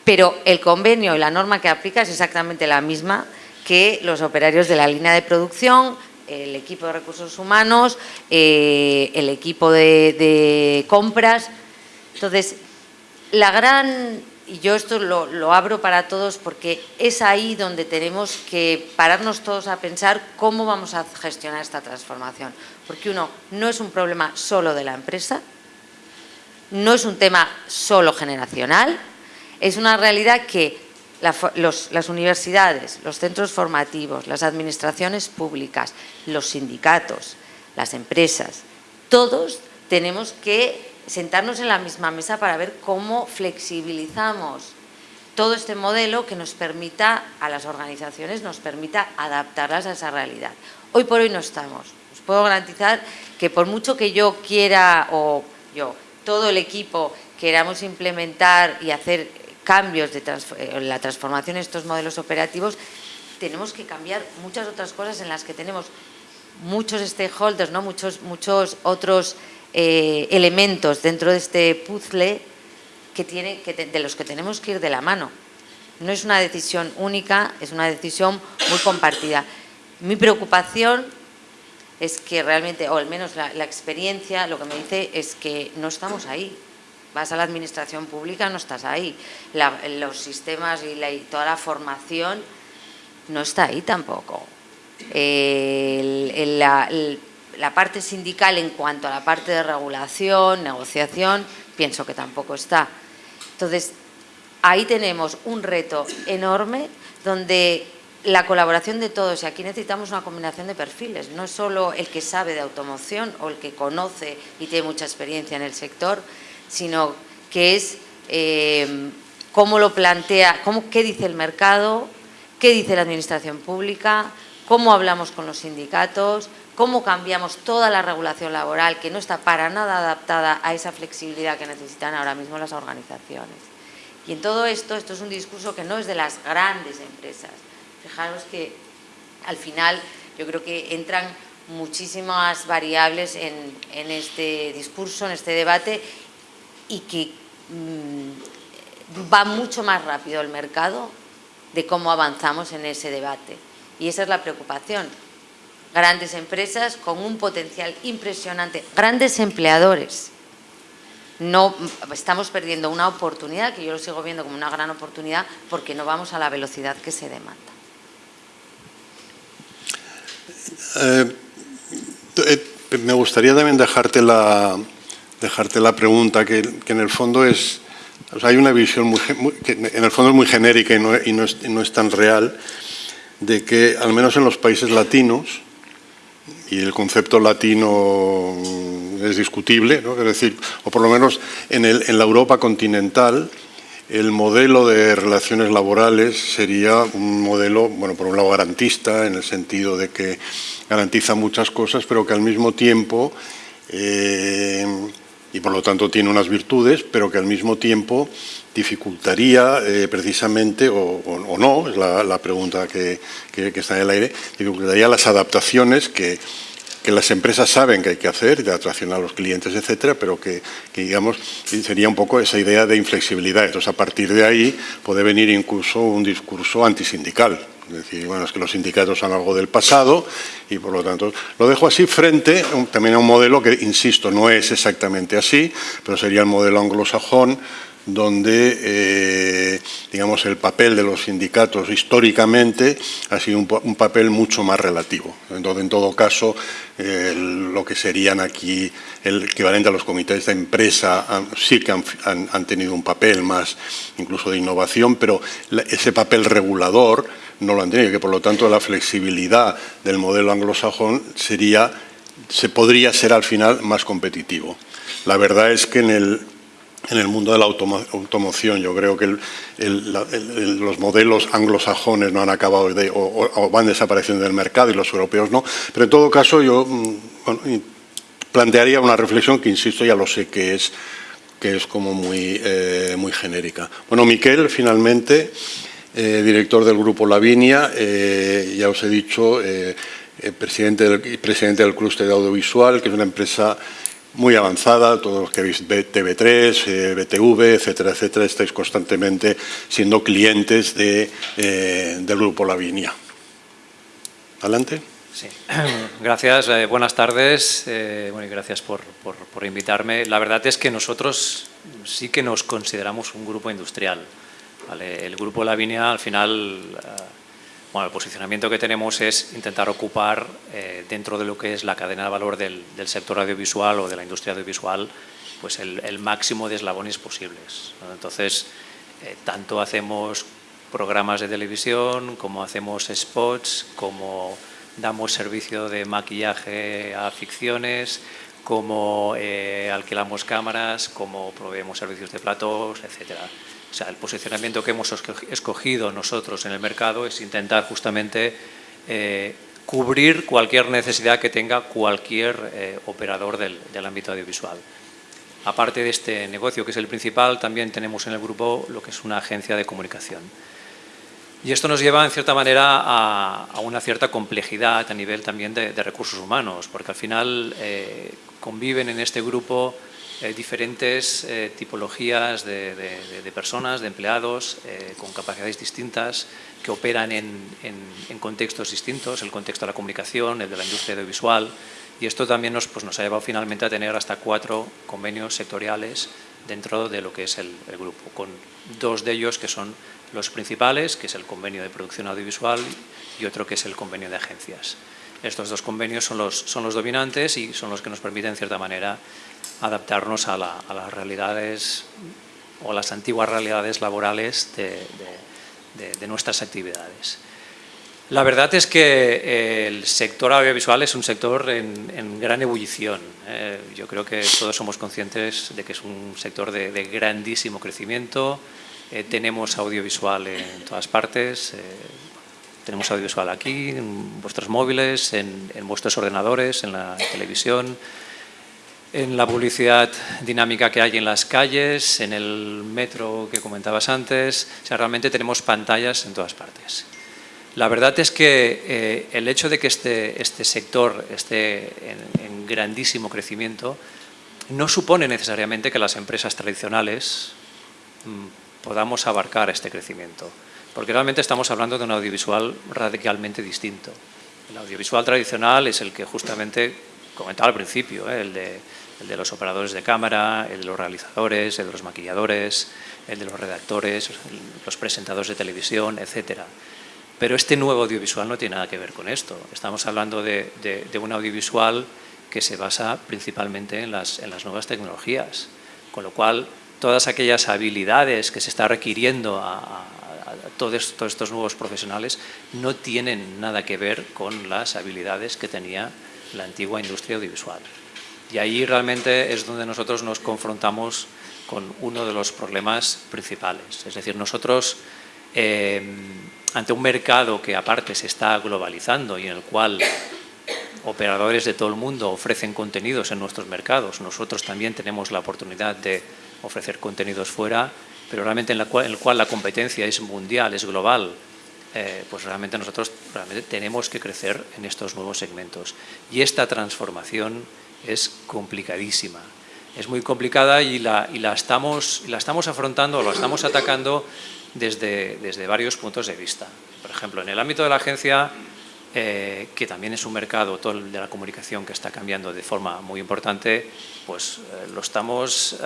Pero el convenio y la norma que aplica es exactamente la misma que los operarios de la línea de producción, el equipo de recursos humanos, eh, el equipo de, de compras. Entonces, la gran y yo esto lo, abro para todos porque es ahí donde tenemos que pararnos todos a pensar cómo vamos a gestionar esta transformación. Porque uno, no es un problema solo de la empresa, no es un tema solo generacional, es una realidad que las universidades, los centros formativos, las administraciones públicas, los sindicatos, las empresas, todos tenemos que sentarnos en la misma mesa para ver cómo flexibilizamos todo este modelo que nos permita, a las organizaciones, nos permita adaptarlas a esa realidad. Hoy por hoy no estamos. Os puedo garantizar que por mucho que yo quiera, o yo, todo el equipo queramos implementar y hacer cambios de en la transformación de estos modelos operativos, tenemos que cambiar muchas otras cosas en las que tenemos muchos stakeholders, ¿no? muchos, muchos otros eh, elementos dentro de este puzzle que tiene, que de los que tenemos que ir de la mano. No es una decisión única, es una decisión muy compartida. Mi preocupación es que realmente, o al menos la, experiencia, lo que me dice es que no estamos ahí. Vas a la administración pública, no estás ahí. los sistemas y, toda la formación no está ahí tampoco. el, la parte sindical en cuanto a la parte de regulación, negociación, pienso que tampoco está. Entonces, ahí tenemos un reto enorme donde la colaboración de todos, y aquí necesitamos una combinación de perfiles, no solo el que sabe de automoción o el que conoce y tiene mucha experiencia en el sector, sino que es eh, cómo lo plantea, cómo, qué dice el mercado, qué dice la administración pública, cómo hablamos con los sindicatos, cómo cambiamos toda la regulación laboral que no está para nada adaptada a esa flexibilidad que necesitan ahora mismo las organizaciones. Y en todo esto, esto es un discurso que no es de las grandes empresas. Fijaros que al final yo creo que entran muchísimas variables en, este discurso, en este debate y que mm, va mucho más rápido el mercado de cómo avanzamos en ese debate. Y esa es la preocupación, grandes empresas con un potencial impresionante, grandes empleadores. No, estamos perdiendo una oportunidad, que yo lo sigo viendo como una gran oportunidad, porque no vamos a la velocidad que se demanda. Eh, eh, me gustaría también dejarte la, dejarte la pregunta, que, en el fondo es... hay una visión que en el fondo es muy genérica y no, y no es tan real, de que al menos en los países latinos, y el concepto latino es discutible, es decir, o por lo menos en, la Europa continental, el modelo de relaciones laborales sería un modelo, bueno, por un lado garantista, en el sentido de que garantiza muchas cosas, pero que al mismo tiempo, eh, y por lo tanto tiene unas virtudes, pero que al mismo tiempo dificultaría eh, precisamente, o, no, es la, pregunta que, está en el aire, dificultaría las adaptaciones que, que las empresas saben que hay que hacer, de atracción a los clientes, etcétera, pero que, digamos, sería un poco esa idea de inflexibilidad. Entonces, a partir de ahí puede venir incluso un discurso antisindical. Es decir, bueno, es que los sindicatos son algo del pasado y por lo tanto lo dejo así frente también a un modelo que, insisto, no es exactamente así, pero sería el modelo anglosajón donde eh, digamos, el papel de los sindicatos históricamente ha sido un, papel mucho más relativo. Entonces, en todo caso, lo que serían aquí el equivalente a los comités de empresa sí que han, tenido un papel más incluso de innovación, pero ese papel regulador no lo han tenido, que por lo tanto la flexibilidad del modelo anglosajón sería, se podría ser al final más competitivo. La verdad es que en el en el mundo de la automoción. Yo creo que los modelos anglosajones no han acabado de, o, van desapareciendo del mercado y los europeos no. Pero en todo caso yo mm, plantearía una reflexión que, insisto, ya lo sé que es, que es como muy, eh, muy genérica. Bueno, Miquel, finalmente, eh, director del Grupo Lavinia, eh, ya os he dicho, presidente, del, presidente del clúster de audiovisual, que es una empresa muy avanzada, todos los que veis TV3, BTV, etcétera, etcétera, estáis constantemente siendo clientes de, eh, del Grupo Lavinia. Adelante. Sí. Gracias, eh, buenas tardes eh, bueno, y gracias por, por, invitarme. La verdad es que nosotros sí que nos consideramos un grupo industrial. El Grupo Lavinia al final el posicionamiento que tenemos es intentar ocupar eh, dentro de lo que es la cadena de valor del, sector audiovisual o de la industria audiovisual pues el, máximo de eslabones posibles. Entonces, eh, tanto hacemos programas de televisión, como hacemos spots, como damos servicio de maquillaje a ficciones, como eh, alquilamos cámaras, como proveemos servicios de platos, etcétera. O sea, el posicionamiento que hemos escogido nosotros en el mercado es intentar justamente eh, cubrir cualquier necesidad que tenga cualquier eh, operador del, ámbito audiovisual. Aparte de este negocio, que es el principal, también tenemos en el grupo lo que es una agencia de comunicación. Y esto nos lleva, en cierta manera, a, una cierta complejidad a nivel también de, recursos humanos, porque al final eh, conviven en este grupo eh, diferentes eh, tipologías de, personas, de empleados, eh, con capacidades distintas, que operan en, contextos distintos, el contexto de la comunicación, el de la industria audiovisual, y esto también nos, pues, nos ha llevado finalmente a tener hasta cuatro convenios sectoriales dentro de lo que es el, el grupo, con dos de ellos que son los principales, que es el convenio de producción audiovisual y otro que es el convenio de agencias. Estos dos convenios son los, son los dominantes y son los que nos permiten, en cierta manera, adaptarnos a, las realidades o las antiguas realidades laborales de, nuestras actividades. La verdad es que eh, el sector audiovisual es un sector en, gran ebullición. Eh. yo creo que todos somos conscientes de que es un sector de, grandísimo crecimiento. Eh, tenemos audiovisual en todas partes. Tenemos audiovisual aquí, en vuestros móviles, en, vuestros ordenadores, en la televisión en la publicidad dinámica que hay en las calles, en el metro que comentabas antes, o sea, realmente tenemos pantallas en todas partes. La verdad es que eh, el hecho de que este, este sector esté en, grandísimo crecimiento no supone necesariamente que las empresas tradicionales mm, podamos abarcar este crecimiento, porque realmente estamos hablando de un audiovisual radicalmente distinto. El audiovisual tradicional es el que justamente comentaba al principio, ¿eh? el, de, el, de, los operadores de cámara, el de los realizadores, el de los maquilladores, el de los redactores, los presentadores de televisión, etc. Pero este nuevo audiovisual no tiene nada que ver con esto. Estamos hablando de, de, un audiovisual que se basa principalmente en las, en las nuevas tecnologías, con lo cual todas aquellas habilidades que se está requiriendo a, todos, estos nuevos profesionales no tienen nada que ver con las habilidades que tenía la antigua industria audiovisual. Y ahí realmente es donde nosotros nos confrontamos con uno de los problemas principales. Es decir, nosotros, eh, ante un mercado que aparte se está globalizando y en el cual operadores de todo el mundo ofrecen contenidos en nuestros mercados, nosotros también tenemos la oportunidad de ofrecer contenidos fuera, pero realmente en, la cual, en el cual la competencia es mundial, es global, eh, pues realmente nosotros realmente tenemos que crecer en estos nuevos segmentos. Y esta transformación es complicadísima. Es muy complicada y la, y la, estamos, la estamos afrontando, la estamos atacando desde, desde varios puntos de vista. Por ejemplo, en el ámbito de la agencia, eh, que también es un mercado, todo el de la comunicación, que está cambiando de forma muy importante, pues eh, lo estamos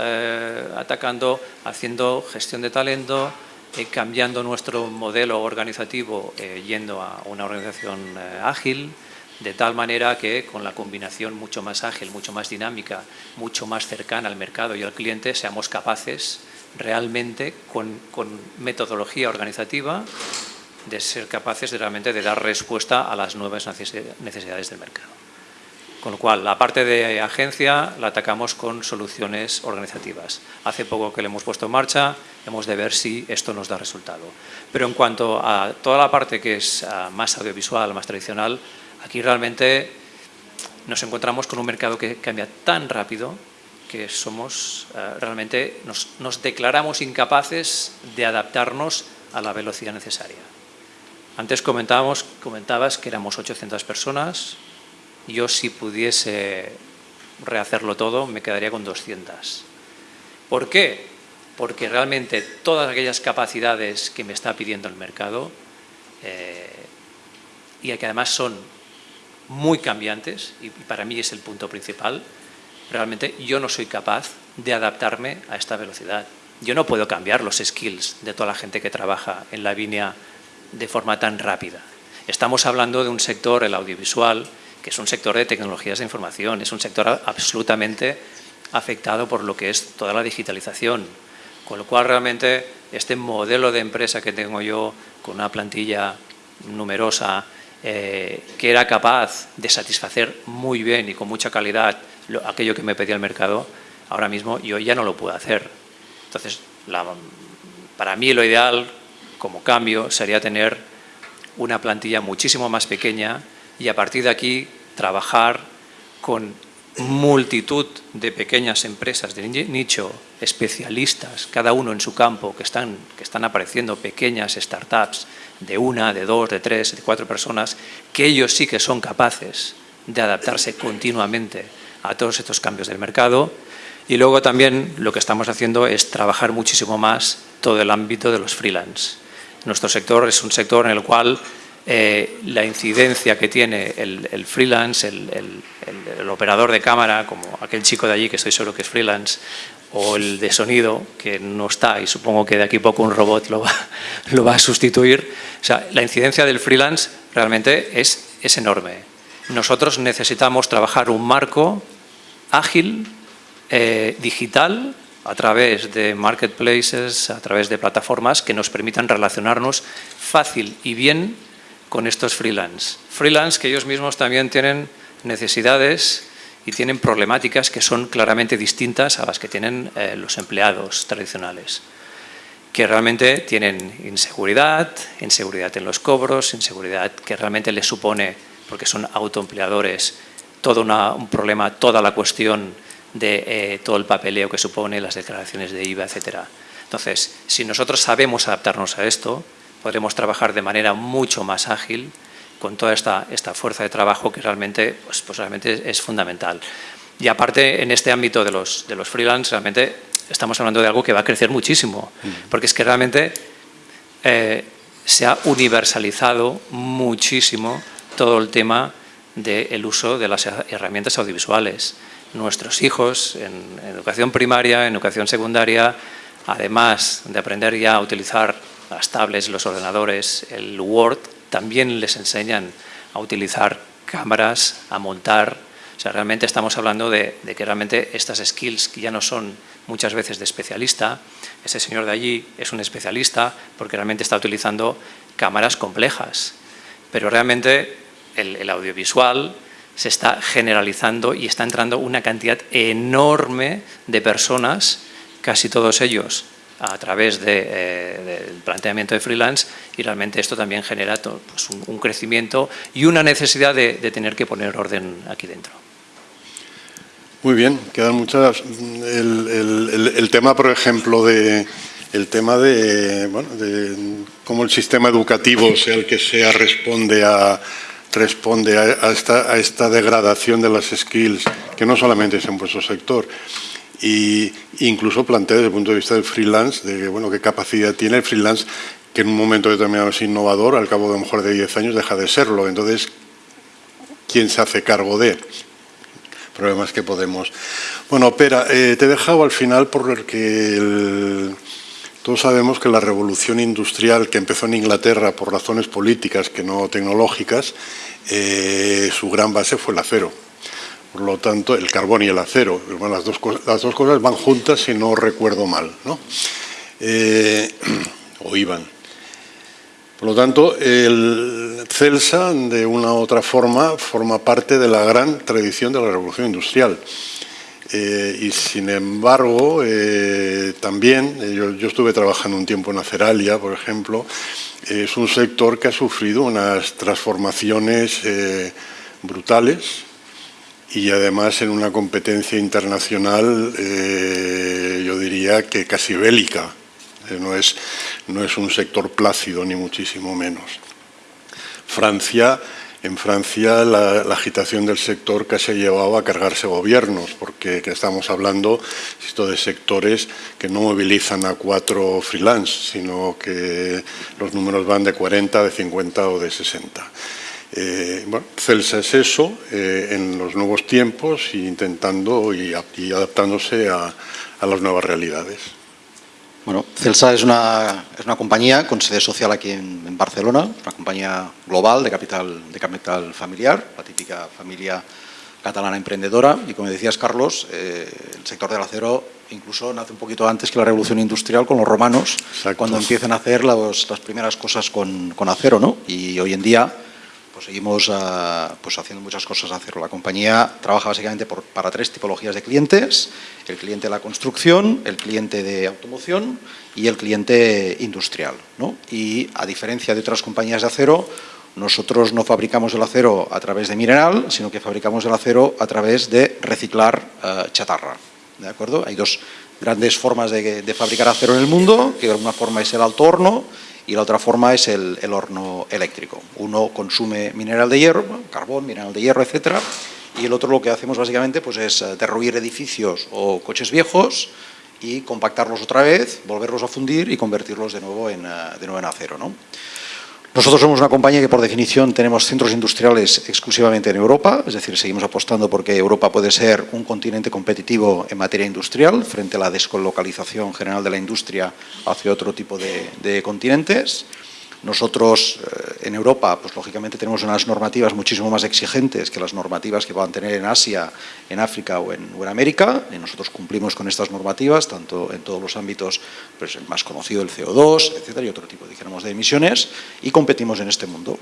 atacando haciendo gestión de talento, eh, cambiando nuestro modelo organizativo eh, yendo a una organización eh, ágil, de tal manera que con la combinación mucho más ágil, mucho más dinámica, mucho más cercana al mercado y al cliente, seamos capaces realmente con, con metodología organizativa de ser capaces de realmente de dar respuesta a las nuevas necesidades del mercado. Con lo cual, la parte de agencia la atacamos con soluciones organizativas. Hace poco que le hemos puesto en marcha, hemos de ver si esto nos da resultado. Pero en cuanto a toda la parte que es ah, más audiovisual, más tradicional, aquí realmente nos encontramos con un mercado que cambia tan rápido que somos ah, realmente nos, nos declaramos incapaces de adaptarnos a la velocidad necesaria. Antes comentábamos, comentabas que éramos 800 personas, yo si pudiese rehacerlo todo me quedaría con 200. ¿Por qué? Porque realmente todas aquellas capacidades que me está pidiendo el mercado eh, y que además son muy cambiantes, y para mí es el punto principal, realmente yo no soy capaz de adaptarme a esta velocidad. Yo no puedo cambiar los skills de toda la gente que trabaja en la línea de forma tan rápida. Estamos hablando de un sector, el audiovisual, que es un sector de tecnologías de información, es un sector absolutamente afectado por lo que es toda la digitalización. Con lo cual, realmente, este modelo de empresa que tengo yo, con una plantilla numerosa, eh, que era capaz de satisfacer muy bien y con mucha calidad aquello que me pedía el mercado, ahora mismo yo ya no lo puedo hacer. Entonces, para mí lo ideal, como cambio, sería tener una plantilla muchísimo más pequeña, y a partir de aquí trabajar con multitud de pequeñas empresas de nicho, especialistas, cada uno en su campo, que están, que están apareciendo pequeñas startups de una, de dos, de tres, de cuatro personas, que ellos sí que son capaces de adaptarse continuamente a todos estos cambios del mercado. Y luego también lo que estamos haciendo es trabajar muchísimo más todo el ámbito de los freelance. Nuestro sector es un sector en el cual eh, la incidencia que tiene el, freelance, el, operador de cámara, como aquel chico de allí que estoy seguro que es freelance, o el de sonido, que no está y supongo que de aquí a poco un robot lo va, lo va a sustituir. O sea, la incidencia del freelance realmente es, es enorme. Nosotros necesitamos trabajar un marco ágil, eh, digital, a través de marketplaces, a través de plataformas que nos permitan relacionarnos fácil y bien con estos freelance. Freelance que ellos mismos también tienen necesidades y tienen problemáticas que son claramente distintas a las que tienen eh, los empleados tradicionales, que realmente tienen inseguridad, inseguridad en los cobros, inseguridad que realmente les supone, porque son autoempleadores, todo un problema, toda la cuestión de eh, todo el papeleo que supone, las declaraciones de IVA, etcétera. Entonces, si nosotros sabemos adaptarnos a esto, podremos trabajar de manera mucho más ágil con toda esta, esta fuerza de trabajo que realmente, pues, pues realmente es, fundamental. Y aparte, en este ámbito de los, de los freelance, realmente estamos hablando de algo que va a crecer muchísimo, mm. porque es que realmente eh, se ha universalizado muchísimo todo el tema del uso de las herramientas audiovisuales. Nuestros hijos en educación primaria, en educación secundaria, además de aprender ya a utilizar las tablets, los ordenadores, el Word, también les enseñan a utilizar cámaras, a montar. O sea, realmente estamos hablando de, que realmente estas skills que ya no son muchas veces de especialista, ese señor de allí es un especialista porque realmente está utilizando cámaras complejas. Pero realmente el, el audiovisual se está generalizando y está entrando una cantidad enorme de personas, casi todos ellos a través eh, del planteamiento de freelance y realmente esto también genera pues, un, crecimiento y una necesidad de, tener que poner orden aquí dentro. Muy bien, quedan muchas. El, tema, por ejemplo, de el tema de, bueno, de cómo el sistema educativo sea el que sea responde a responde a, esta, a esta degradación de las skills, que no solamente es en vuestro sector, y incluso plantea desde el punto de vista del freelance, de bueno, qué capacidad tiene el freelance, que en un momento determinado es innovador, al cabo de a lo mejor de 10 años deja de serlo. Entonces, ¿quién se hace cargo de? Problemas que podemos... Bueno, Pera, eh, te he dejado al final porque todos sabemos que la revolución industrial que empezó en Inglaterra por razones políticas que no tecnológicas, eh, su gran base fue el acero. Por lo tanto, el carbón y el acero, las, dos, cosas van juntas si no recuerdo mal, ¿no? Eh, o iban. Por lo tanto, el Celsa, de una u otra forma, forma parte de la gran tradición de la revolución industrial. Eh, y sin embargo, eh, también, yo, yo, estuve trabajando un tiempo en Aceralia, por ejemplo, es un sector que ha sufrido unas transformaciones brutales, y además en una competencia internacional, eh, yo diría que casi bélica. Eh, no, es, no es un sector plácido, ni muchísimo menos. Francia, en Francia la, agitación del sector casi ha llevado a cargarse gobiernos, porque estamos hablando esto de sectores que no movilizan a cuatro freelance, sino que los números van de 40, de 50 o de 60. Eh, bueno, Celsa es eso eh, en los nuevos tiempos e intentando y, adaptándose a, las nuevas realidades. Bueno, Celsa es una, es una compañía con sede social aquí en, Barcelona, una compañía global de capital, de capital familiar, la típica familia catalana emprendedora y como decías Carlos, eh, el sector del acero incluso nace un poquito antes que la revolución industrial con los romanos, cuando empiezan a hacer las primeras cosas con, con acero, ¿no? Y hoy en día pues seguimos ah, pues haciendo muchas cosas a hacerlo. La compañía trabaja básicamente para tres tipologías de clientes, el cliente de la construcción, el cliente de automoción y el cliente industrial. Y a diferencia de otras compañías de acero, nosotros no fabricamos el acero a través de mineral, sino que fabricamos el acero a través de reciclar ah, chatarra. ¿De acuerdo? Hay dos grandes formas de, de, fabricar acero en el mundo, que alguna forma es el alto horno y la otra forma es el, horno eléctrico. Uno consume mineral de hierro, carbón, mineral de hierro, etcétera, y el otro lo que hacemos básicamente pues es eh, derruir edificios o coches viejos y compactarlos otra vez, volverlos a fundir y convertirlos de nuevo en, eh, de nuevo en acero. ¿no? Nosotros somos una compañía que por definición tenemos centros industriales exclusivamente en Europa, es decir, seguimos apostando porque Europa puede ser un continente competitivo en materia industrial frente a la descolocalización general de la industria hacia otro tipo de, continentes. Nosotros eh, en Europa, pues lógicamente tenemos unas normativas muchísimo más exigentes que las normativas que puedan tener en Asia, en África o en, América. Y nosotros cumplimos con estas normativas, tanto en todos los ámbitos, pues el más conocido, el CO2, etcétera, y otro tipo, dijéramos, de emisiones, y competimos en este mundo.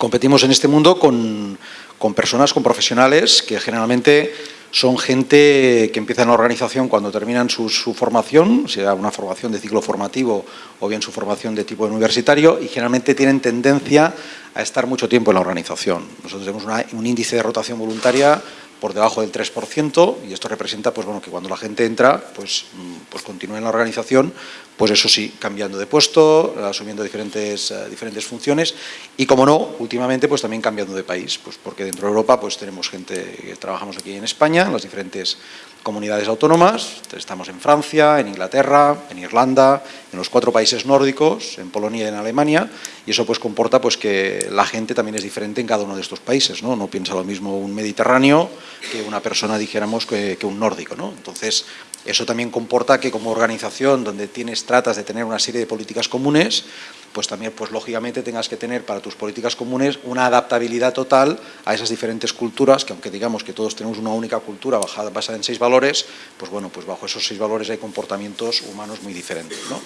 Competimos en este mundo con, con personas, con profesionales que generalmente son gente que empieza en la organización cuando terminan su, formación, sea una formación de ciclo formativo o bien su formación de tipo universitario y generalmente tienen tendencia a estar mucho tiempo en la organización. Nosotros tenemos un índice de rotación voluntaria por debajo del 3% y esto representa pues, bueno, que cuando la gente entra pues, mm, pues continúa en la organización, pues eso sí, cambiando de puesto, asumiendo diferentes, eh, diferentes funciones y como no, últimamente pues también cambiando de país, pues porque dentro de Europa pues tenemos gente que trabajamos aquí en España, en las diferentes comunidades autónomas, estamos en Francia, en Inglaterra, en Irlanda, en los cuatro países nórdicos, en Polonia y en Alemania, y eso pues comporta pues que la gente también es diferente en cada uno de estos países, ¿no? No piensa lo mismo un mediterráneo que una persona, dijéramos, que, que un nórdico, ¿no? Entonces, eso también comporta que como organización donde tienes, tratas de tener una serie de políticas comunes, pues también, pues lógicamente tengas que tener para tus políticas comunes una adaptabilidad total a esas diferentes culturas, que aunque digamos que todos tenemos una única cultura basada en seis valores, pues bueno, pues bajo esos seis valores hay comportamientos humanos muy diferentes. ¿no?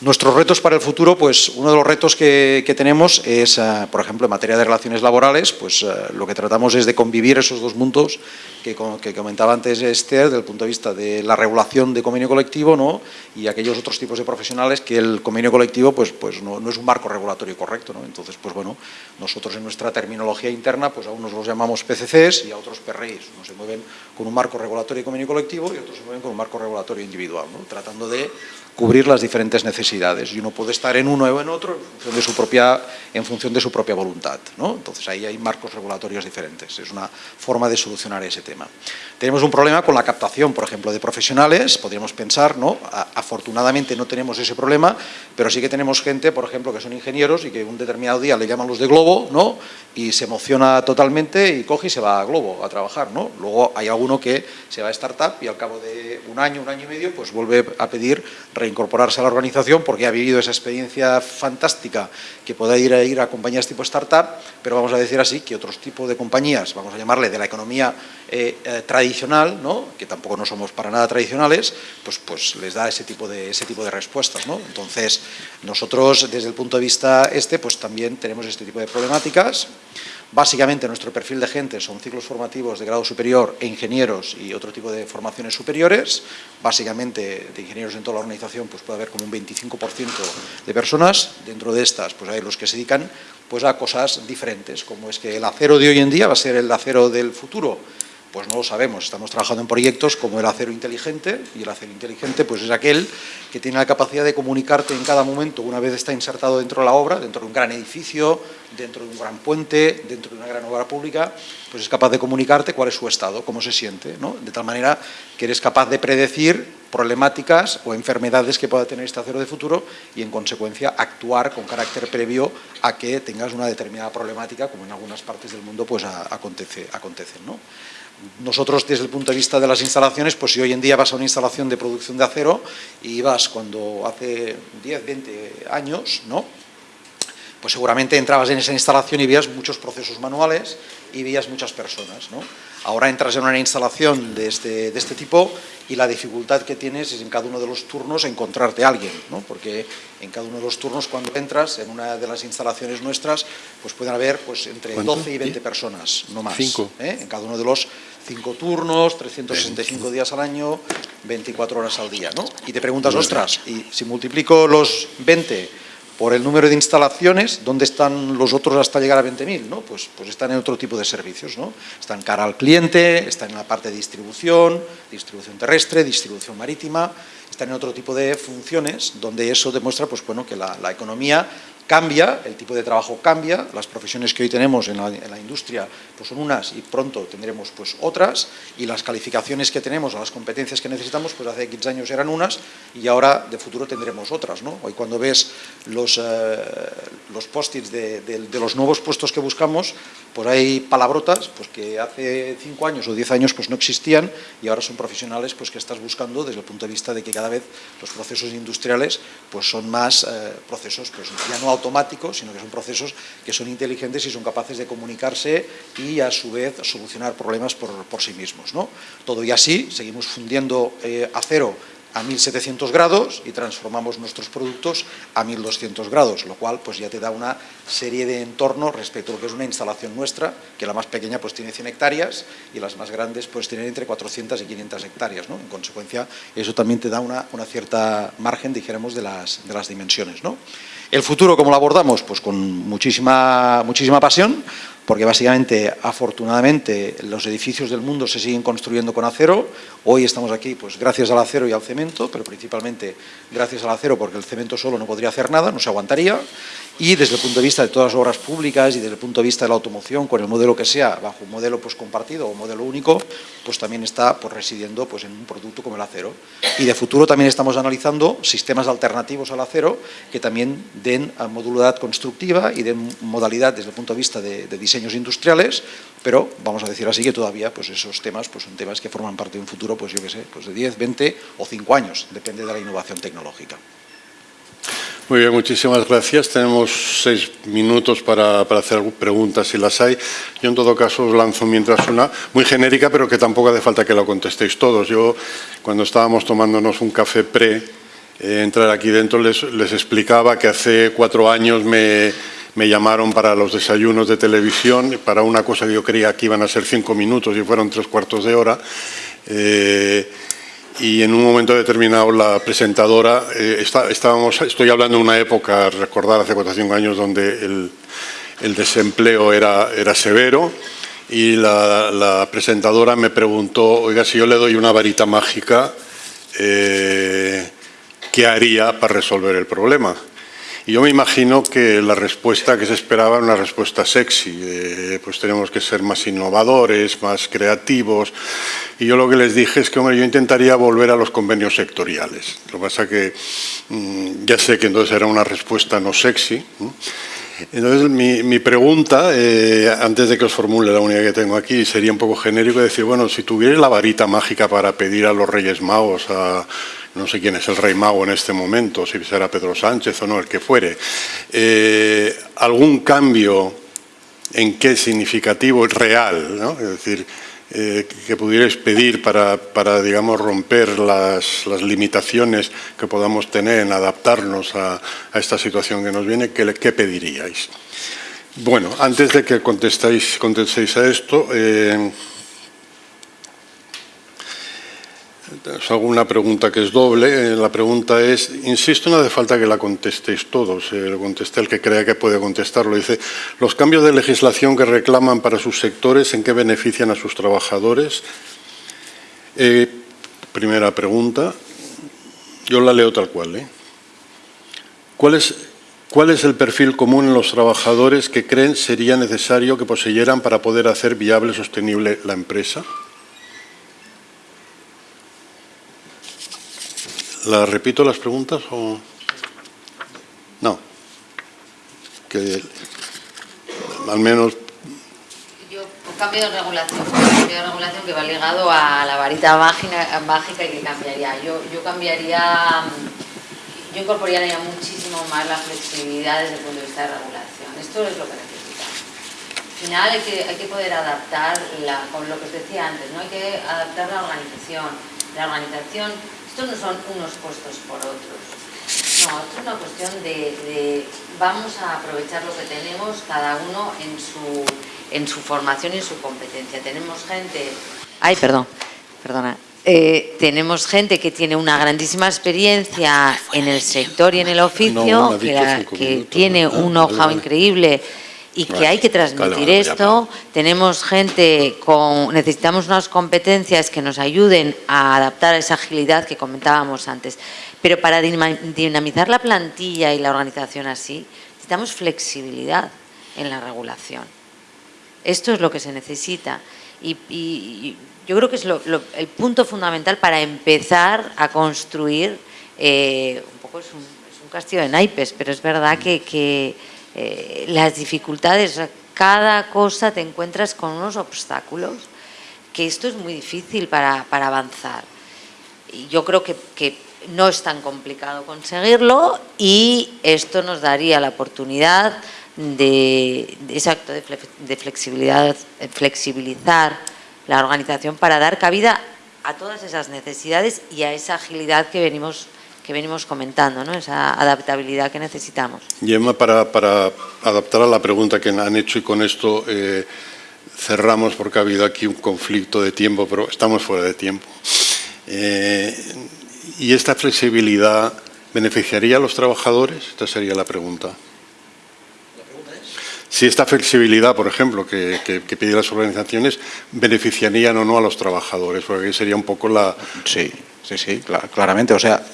Nuestros retos para el futuro, pues uno de los retos que, tenemos es, eh, por ejemplo, en materia de relaciones laborales, pues eh, lo que tratamos es de convivir esos dos mundos que, que, comentaba antes Esther, desde el punto de vista de la regulación de convenio colectivo ¿no? y aquellos otros tipos de profesionales que el convenio colectivo pues, pues no, es un marco regulatorio correcto. ¿no? Entonces, pues bueno, nosotros en nuestra terminología interna, pues a unos los llamamos PCCs y a otros PRIs. Unos se mueven con un marco regulatorio y convenio colectivo y otros se mueven con un marco regulatorio individual, ¿no? tratando de cubrir las diferentes necesidades y uno puede estar en uno o en otro en función de su propia, en función de su propia voluntad. ¿no? Entonces ahí hay marcos regulatorios diferentes, es una forma de solucionar ese tema. Tenemos un problema con la captación, por ejemplo, de profesionales, podríamos pensar, ¿no? afortunadamente no tenemos ese problema, pero sí que tenemos gente, por ejemplo, que son ingenieros y que un determinado día le llaman los de Globo ¿no? y se emociona totalmente y coge y se va a Globo a trabajar. ¿no? Luego hay alguno que se va a startup y al cabo de un año, un año y medio, pues vuelve a pedir incorporarse a la organización porque ha vivido esa experiencia fantástica que pueda ir a, ir a compañías tipo startup, pero vamos a decir así que otros tipos de compañías, vamos a llamarle de la economía eh, eh, tradicional, ¿no? que tampoco no somos para nada tradicionales, pues, pues les da ese tipo de, ese tipo de respuestas. ¿no? Entonces, nosotros desde el punto de vista este, pues también tenemos este tipo de problemáticas. Básicamente nuestro perfil de gente son ciclos formativos de grado superior e ingenieros y otro tipo de formaciones superiores. Básicamente de ingenieros en toda la organización pues puede haber como un 25% de personas. Dentro de estas pues hay los que se dedican pues a cosas diferentes, como es que el acero de hoy en día va a ser el acero del futuro pues no lo sabemos, estamos trabajando en proyectos como el acero inteligente y el acero inteligente pues es aquel que tiene la capacidad de comunicarte en cada momento, una vez está insertado dentro de la obra, dentro de un gran edificio, dentro de un gran puente, dentro de una gran obra pública, pues es capaz de comunicarte cuál es su estado, cómo se siente, ¿no? de tal manera que eres capaz de predecir problemáticas o enfermedades que pueda tener este acero de futuro y en consecuencia actuar con carácter previo a que tengas una determinada problemática como en algunas partes del mundo pues acontece, acontecen. ¿no? Nosotros desde el punto de vista de las instalaciones, pues si hoy en día vas a una instalación de producción de acero y vas cuando hace 10, 20 años, ¿no? pues seguramente entrabas en esa instalación y veías muchos procesos manuales y veías muchas personas. ¿no? Ahora entras en una instalación de este, de este tipo y la dificultad que tienes es en cada uno de los turnos encontrarte a alguien, ¿no? porque en cada uno de los turnos cuando entras en una de las instalaciones nuestras, pues pueden haber pues, entre 12 y 20 personas, no más. Cinco. ¿eh? En cada uno de los cinco turnos, 365 días al año, 24 horas al día. ¿no? Y te preguntas, ostras, y si multiplico los 20 por el número de instalaciones, ¿dónde están los otros hasta llegar a 20.000? ¿no? Pues, pues están en otro tipo de servicios. ¿no? Están cara al cliente, están en la parte de distribución, distribución terrestre, distribución marítima, están en otro tipo de funciones donde eso demuestra pues, bueno, que la, la economía cambia, el tipo de trabajo cambia, las profesiones que hoy tenemos en la, industria pues son unas y pronto tendremos pues otras y las calificaciones que tenemos o las competencias que necesitamos pues hace 15 años eran unas y ahora de futuro tendremos otras. ¿no? Hoy cuando ves los, eh, los post-its de, de, los nuevos puestos que buscamos, pues hay palabrotas pues que hace 5 años o 10 años pues no existían y ahora son profesionales pues que estás buscando desde el punto de vista de que cada vez los procesos industriales pues son más eh, procesos pues ya no automáticos, sino que son procesos que son inteligentes y son capaces de comunicarse y a su vez solucionar problemas por, por sí mismos. ¿no? Todo y así, seguimos fundiendo eh, acero a 1700 grados y transformamos nuestros productos a 1200 grados, lo cual pues ya te da una serie de entornos respecto a lo que es una instalación nuestra, que la más pequeña pues tiene 100 hectáreas y las más grandes pues tienen entre 400 y 500 hectáreas, ¿no? En consecuencia, eso también te da una, una cierta margen, dijéramos, de las, de las dimensiones, ¿no? El futuro, ¿cómo lo abordamos? Pues con muchísima, muchísima pasión, porque básicamente, afortunadamente, los edificios del mundo se siguen construyendo con acero. Hoy estamos aquí pues gracias al acero y al cemento, pero principalmente gracias al acero porque el cemento solo no podría hacer nada, no se aguantaría. Y desde el punto de vista de todas las obras públicas y desde el punto de vista de la automoción, con el modelo que sea, bajo un modelo pues, compartido o modelo único, pues también está pues, residiendo pues, en un producto como el acero. Y de futuro también estamos analizando sistemas alternativos al acero que también den modulidad constructiva y den modalidad desde el punto de vista de, de diseño industriales, pero vamos a decir así que todavía pues esos temas pues son temas que forman parte de un futuro, pues yo qué sé, pues de 10, 20 o 5 años, depende de la innovación tecnológica. Muy bien, muchísimas gracias. Tenemos seis minutos para, para, hacer preguntas si las hay. Yo en todo caso os lanzo mientras una muy genérica, pero que tampoco hace falta que la contestéis todos. Yo cuando estábamos tomándonos un café pre, eh, entrar aquí dentro les, les explicaba que hace cuatro años me me llamaron para los desayunos de televisión, para una cosa que yo creía que iban a ser cinco minutos y fueron tres cuartos de hora. Eh, y en un momento determinado la presentadora, eh, estábamos, estoy hablando de una época, recordar hace 4 o 5 años, donde el, desempleo era, era severo y la, presentadora me preguntó, oiga, si yo le doy una varita mágica, eh, ¿qué haría para resolver el problema? Y yo me imagino que la respuesta que se esperaba era una respuesta sexy, pues tenemos que ser más innovadores, más creativos. Y yo lo que les dije es que, hombre, yo intentaría volver a los convenios sectoriales. Lo que pasa que mm, ya sé que entonces era una respuesta no sexy. Entonces, mi, pregunta, eh, antes de que os formule la única que tengo aquí, sería un poco genérico, decir, bueno, si tuvierais la varita mágica para pedir a los Reyes Magos, a, no sé quién es el Rey Mago en este momento, si será Pedro Sánchez o no, el que fuere, eh, algún cambio en qué significativo, real, ¿no? es decir, eh, que pudierais pedir para, para digamos, romper las, las, limitaciones que podamos tener en adaptarnos a, a esta situación que nos viene, ¿qué, qué pediríais? Bueno, antes de que contestéis, contestéis a esto, eh, os hago una pregunta que es doble. Eh, la pregunta es, insisto, no hace falta que la contestéis todos, eh, lo conteste el que crea que puede contestarlo. Dice, los cambios de legislación que reclaman para sus sectores, ¿en qué benefician a sus trabajadores? Eh, primera pregunta, yo la leo tal cual. ¿Cuál es, ¿Cuál es el perfil común en los trabajadores que creen sería necesario que poseyeran para poder hacer viable y sostenible la empresa? ¿La repito las preguntas o...? No. Que al menos... Yo, cambio de regulación, cambio de regulación que va ligado a la varita mágica, mágica y que cambiaría. Yo, yo cambiaría, yo incorporaría muchísimo más la flexibilidad desde el punto de vista de regulación. Esto es lo que necesitamos. Al final hay que, hay que poder adaptar, la, con lo que os decía antes, ¿no? hay que adaptar la organización. La organización esto no son unos puestos por otros. No, esto es una cuestión de, vamos a aprovechar lo que tenemos cada uno en su, en su formación y en su competencia. Tenemos gente... Ay, perdón, perdona. Eh, tenemos gente que tiene una grandísima experiencia en el sector y en el oficio, que, tiene un know-how increíble y que hay que transmitir esto. Tenemos gente con, necesitamos unas competencias que nos ayuden a adaptar a esa agilidad que comentábamos antes. Pero para dinamizar la plantilla y la organización así, necesitamos flexibilidad en la regulación. Esto es lo que se necesita. Y, yo creo que es el punto fundamental para empezar a construir, eh, un poco es un, castillo de naipes, pero es verdad que eh, las dificultades, cada cosa te encuentras con unos obstáculos que esto es muy difícil para, avanzar. Y yo creo que, no es tan complicado conseguirlo y esto nos daría la oportunidad de, exacto, de flexibilidad, flexibilizar la organización para dar cabida a todas esas necesidades y a esa agilidad que venimos que venimos comentando, ¿no? esa adaptabilidad que necesitamos. Y Emma, para, para adaptar a la pregunta que han hecho y con esto eh, cerramos porque ha habido aquí un conflicto de tiempo, pero estamos fuera de tiempo. Eh, ¿Y esta flexibilidad beneficiaría a los trabajadores? Esta sería la pregunta. Si esta flexibilidad, por ejemplo, que, que, que piden las organizaciones, beneficiarían o no a los trabajadores, porque sería un poco la... Sí, sí, sí, claramente. O sea,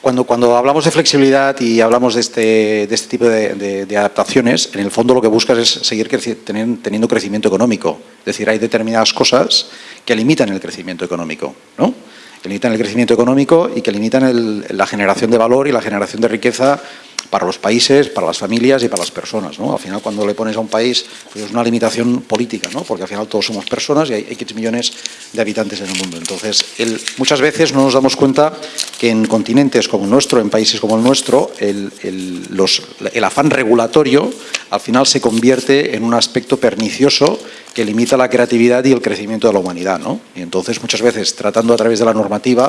cuando, hablamos de flexibilidad y hablamos de este, de este tipo de, adaptaciones, en el fondo lo que buscas es seguir teniendo crecimiento económico. Es decir, hay determinadas cosas que limitan el crecimiento económico, ¿no? que limitan el crecimiento económico y que limitan la generación de valor y la generación de riqueza para los países, para las familias y para las personas. ¿no? Al final, cuando le pones a un país, pues es una limitación política, ¿no? porque al final todos somos personas y hay X millones de habitantes en el mundo. Entonces, muchas veces no nos damos cuenta que en continentes como el nuestro, en países como el nuestro, el, el afán regulatorio al final se convierte en un aspecto pernicioso que limita la creatividad y el crecimiento de la humanidad. ¿no? Y entonces muchas veces tratando a través de la normativa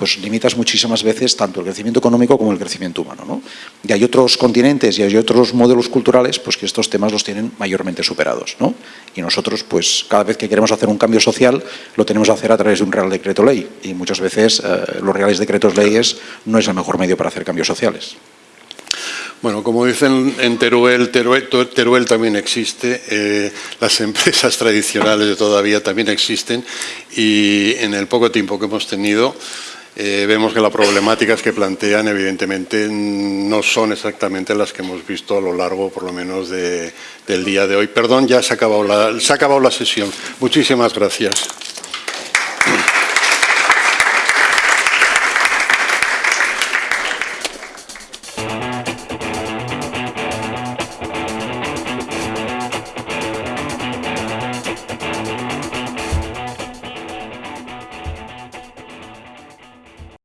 pues limitas muchísimas veces tanto el crecimiento económico como el crecimiento humano. ¿no? Y hay otros continentes y hay otros modelos culturales pues que estos temas los tienen mayormente superados. ¿no? Y nosotros pues cada vez que queremos hacer un cambio social lo tenemos que hacer a través de un real decreto ley y muchas veces eh, los reales decretos leyes no es el mejor medio para hacer cambios sociales. Bueno, como dicen en Teruel, Teruel, también existe, eh, las empresas tradicionales todavía también existen y en el poco tiempo que hemos tenido eh, vemos que las problemáticas que plantean evidentemente no son exactamente las que hemos visto a lo largo por lo menos del día de hoy. Perdón, ya se ha acabado se ha acabado la sesión. Muchísimas gracias.